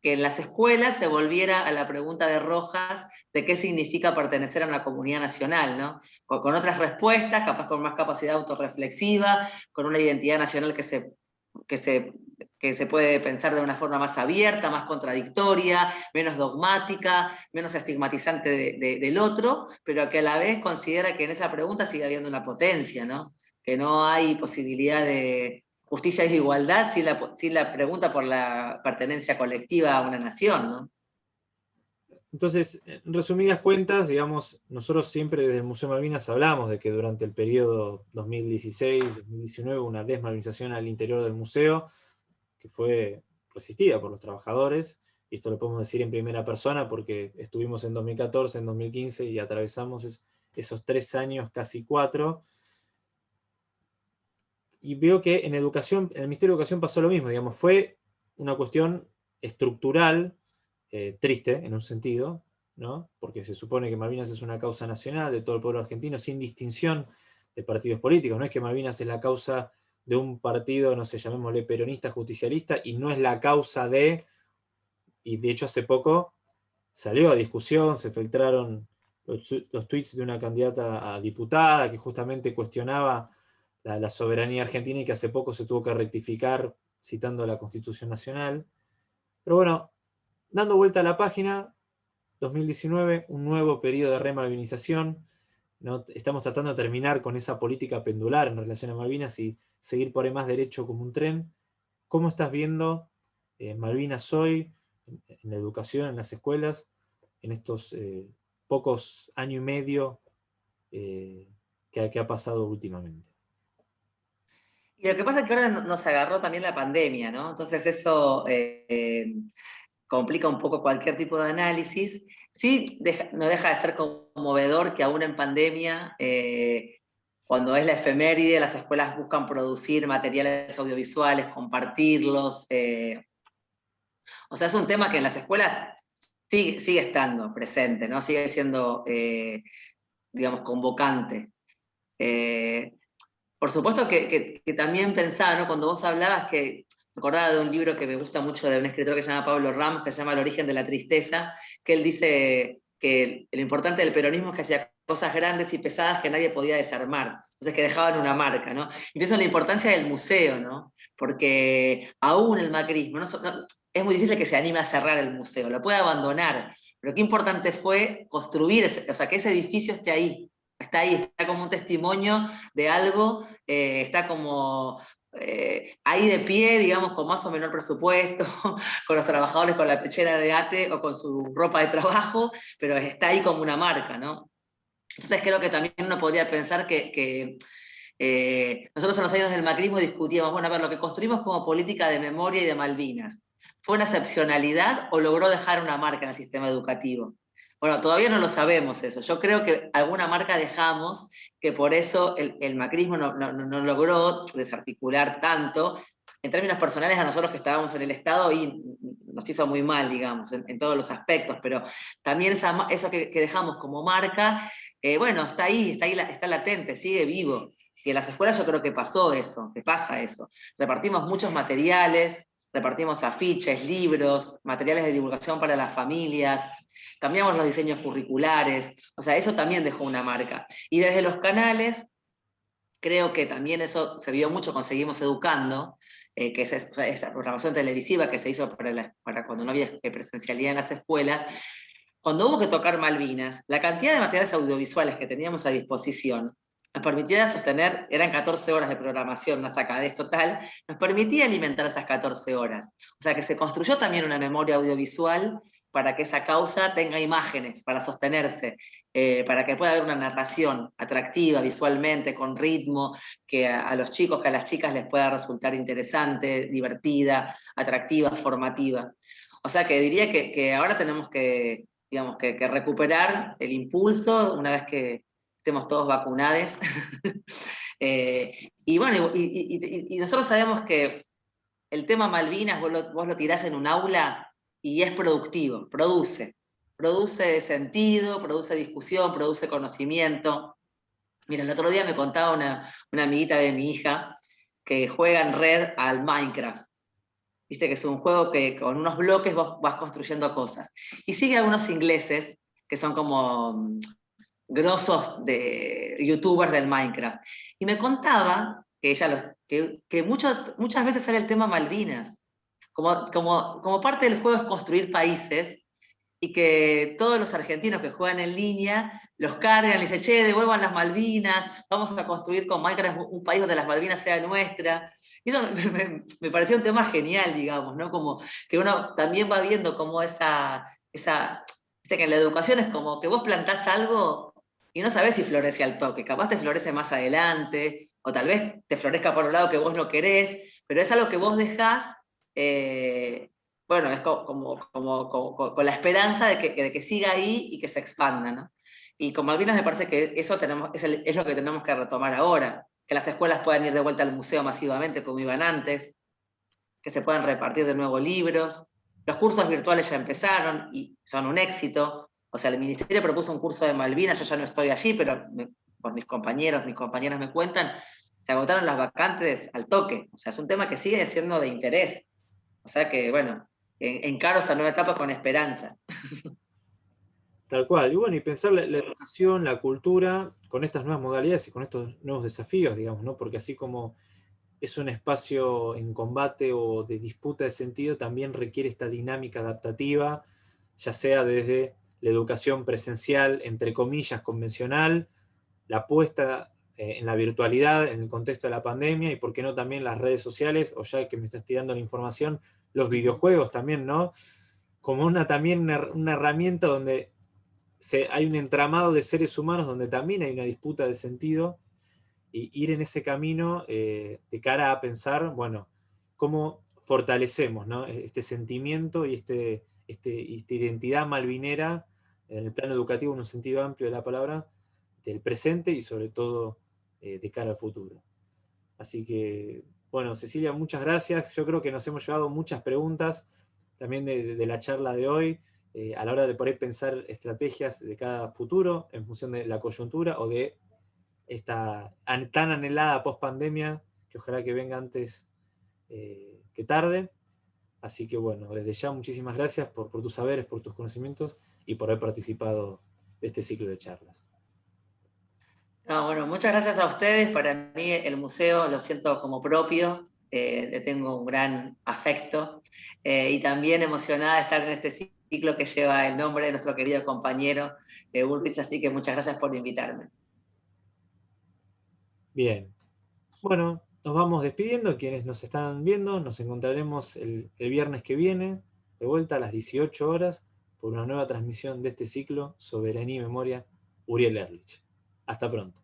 que en las escuelas se volviera a la pregunta de Rojas de qué significa pertenecer a una comunidad nacional, ¿no? con, otras respuestas, capaz con más capacidad autorreflexiva, con una identidad nacional que se, que se que se puede pensar de una forma más abierta, más contradictoria, menos dogmática, menos estigmatizante del otro, pero que a la vez considera que en esa pregunta sigue habiendo una potencia, ¿no? que no hay posibilidad de justicia y igualdad sin la, sin la pregunta por la pertenencia colectiva a una nación. ¿no? Entonces, en resumidas cuentas, digamos, nosotros siempre desde el Museo Malvinas hablamos de que durante el periodo 2016-2019 una desmalvinización al interior del museo, que fue resistida por los trabajadores, y esto lo podemos decir en primera persona porque estuvimos en 2014, en 2015 y atravesamos esos tres años, casi cuatro, y veo que en educación, en el Ministerio de Educación pasó lo mismo, digamos, fue una cuestión estructural, eh, triste en un sentido, ¿no? porque se supone que Malvinas es una causa nacional de todo el pueblo argentino, sin distinción de partidos políticos, no es que Malvinas es la causa de un partido, no sé, llamémosle peronista, justicialista, y no es la causa de, y de hecho hace poco salió a discusión, se filtraron los, tweets de una candidata a diputada que justamente cuestionaba la, soberanía argentina y que hace poco se tuvo que rectificar citando la Constitución Nacional. Pero bueno, dando vuelta a la página, 2019, un nuevo periodo de remalvinización, ¿no? estamos tratando de terminar con esa política pendular en relación a Malvinas y seguir por ahí más derecho como un tren. ¿Cómo estás viendo eh, Malvinas hoy, en, la educación, en las escuelas, en estos eh, pocos años y medio eh, que, ha pasado últimamente? Y lo que pasa es que ahora nos agarró también la pandemia, ¿no? Entonces eso complica un poco cualquier tipo de análisis. Sí, no deja de ser conmovedor que aún en pandemia cuando es la efeméride, las escuelas buscan producir materiales audiovisuales, compartirlos. Eh, o sea, es un tema que en las escuelas sigue, estando presente, ¿no? sigue siendo, eh, digamos, convocante. Eh, por supuesto que, también pensaba, ¿no? cuando vos hablabas que, me acordaba de un libro que me gusta mucho de un escritor que se llama Pablo Ramos, que se llama El origen de la tristeza, que él dice que lo importante del peronismo es que hacía cosas grandes y pesadas que nadie podía desarmar, entonces que dejaban una marca, ¿no? Y pienso en la importancia del museo, ¿no? Porque aún el macrismo, es muy difícil que se anime a cerrar el museo, lo puede abandonar, pero qué importante fue construir, o sea, que ese edificio esté ahí, está ahí, está como un testimonio de algo, eh, está como eh, ahí de pie, digamos, con más o menos presupuesto, con los trabajadores con la pechera de ate o con su ropa de trabajo, pero está ahí como una marca, ¿no? Entonces creo que también uno podría pensar que, Eh, nosotros en los años del macrismo discutíamos, bueno, a ver, lo que construimos como política de memoria y de Malvinas, ¿fue una excepcionalidad o logró dejar una marca en el sistema educativo? Bueno, todavía no lo sabemos eso. Yo creo que alguna marca dejamos, que por eso el, macrismo no, logró desarticular tanto. En términos personales, a nosotros que estábamos en el Estado y nos hizo muy mal, digamos, en, todos los aspectos, pero también eso que, dejamos como marca, eh, bueno, está ahí, está ahí, está latente, sigue vivo. Y en las escuelas yo creo que pasó eso, que pasa eso. Repartimos muchos materiales, repartimos afiches, libros, materiales de divulgación para las familias, cambiamos los diseños curriculares, o sea, eso también dejó una marca. Y desde los canales, creo que también eso se vio mucho con Seguimos Educando, eh, que es esta programación televisiva que se hizo para, para cuando no había presencialidad en las escuelas, cuando hubo que tocar Malvinas, la cantidad de materiales audiovisuales que teníamos a disposición nos permitía sostener, eran 14 horas de programación, una sacadez total, nos permitía alimentar esas 14 horas. O sea que se construyó también una memoria audiovisual para que esa causa tenga imágenes para sostenerse, eh, para que pueda haber una narración atractiva visualmente, con ritmo, que a, los chicos, que a las chicas les pueda resultar interesante, divertida, atractiva, formativa. O sea que diría que, ahora tenemos que, digamos, que, recuperar el impulso una vez que estemos todos vacunados. Eh, y bueno, y, nosotros sabemos que el tema Malvinas, vos lo, vos lo tirás en un aula y es productivo, produce. Produce sentido, produce discusión, produce conocimiento. Mira, el otro día me contaba una, una amiguita de mi hija que juega en red al Minecraft. Viste que es un juego que con unos bloques vas construyendo cosas. Y sigue a unos ingleses que son como mm, grosos de youtubers del Minecraft. Y me contaba que ella los, que, que muchas veces sale el tema Malvinas, como, como, como parte del juego es construir países, y que todos los argentinos que juegan en línea los cargan y dicen, che, devuelvan las Malvinas, vamos a construir con Minecraft un país donde las Malvinas sean nuestra. Y eso me, me, pareció un tema genial, digamos, ¿no? Como que uno también va viendo como esa, esa, que en la educación es como que vos plantás algo y no sabés si florece al toque, capaz te florece más adelante, o tal vez te florezca por un lado que vos no querés, pero es algo que vos dejás eh, bueno, es como, con la esperanza de que, que, siga ahí y que se expanda. ¿no? Y como Malvinas me parece que eso tenemos, es, lo que tenemos que retomar ahora, que las escuelas puedan ir de vuelta al museo masivamente como iban antes, que se puedan repartir de nuevo libros, los cursos virtuales ya empezaron y son un éxito, o sea, el Ministerio propuso un curso de Malvinas, yo ya no estoy allí, pero por mis compañeros, mis compañeras me cuentan, se agotaron las vacantes al toque, o sea, es un tema que sigue siendo de interés, o sea que, bueno, encaro esta nueva etapa con esperanza. Tal cual. Y bueno, y pensar la, educación, la cultura, con estas nuevas modalidades y con estos nuevos desafíos, digamos, ¿no? Porque así como es un espacio en combate o de disputa de sentido, también requiere esta dinámica adaptativa, ya sea desde la educación presencial, entre comillas, convencional, la puesta eh, en la virtualidad, en el contexto de la pandemia, y por qué no también las redes sociales, o ya que me estás tirando la información, los videojuegos también, ¿no? Como una, también una, herramienta donde se, hay un entramado de seres humanos donde también hay una disputa de sentido, y ir en ese camino eh, de cara a pensar, bueno, cómo fortalecemos e, este sentimiento y este, este, esta identidad malvinera en el plano educativo en un sentido amplio de la palabra, del presente y sobre todo eh, de cara al futuro. Así que, bueno, Cecilia, muchas gracias. Yo creo que nos hemos llevado muchas preguntas también de, la charla de hoy, eh, a la hora de poder pensar estrategias de cada futuro en función de la coyuntura o de esta tan anhelada post-pandemia, que ojalá que venga antes eh, que tarde. Así que bueno, desde ya muchísimas gracias por, por tus saberes, por tus conocimientos y por haber participado de este ciclo de charlas bueno, muchas gracias a ustedes. Para mí el museo lo siento como propio, eh, le tengo un gran afecto eh, y también emocionada de estar en este ciclo que lleva el nombre de nuestro querido compañero eh, Ulrich, así que muchas gracias por invitarme. Bien. Bueno, nos vamos despidiendo. Quienes nos están viendo, nos encontraremos el, el viernes que viene, de vuelta a las 18 horas, por una nueva transmisión de este ciclo Soberanía y Memoria, Uriel Erlich. Hasta pronto.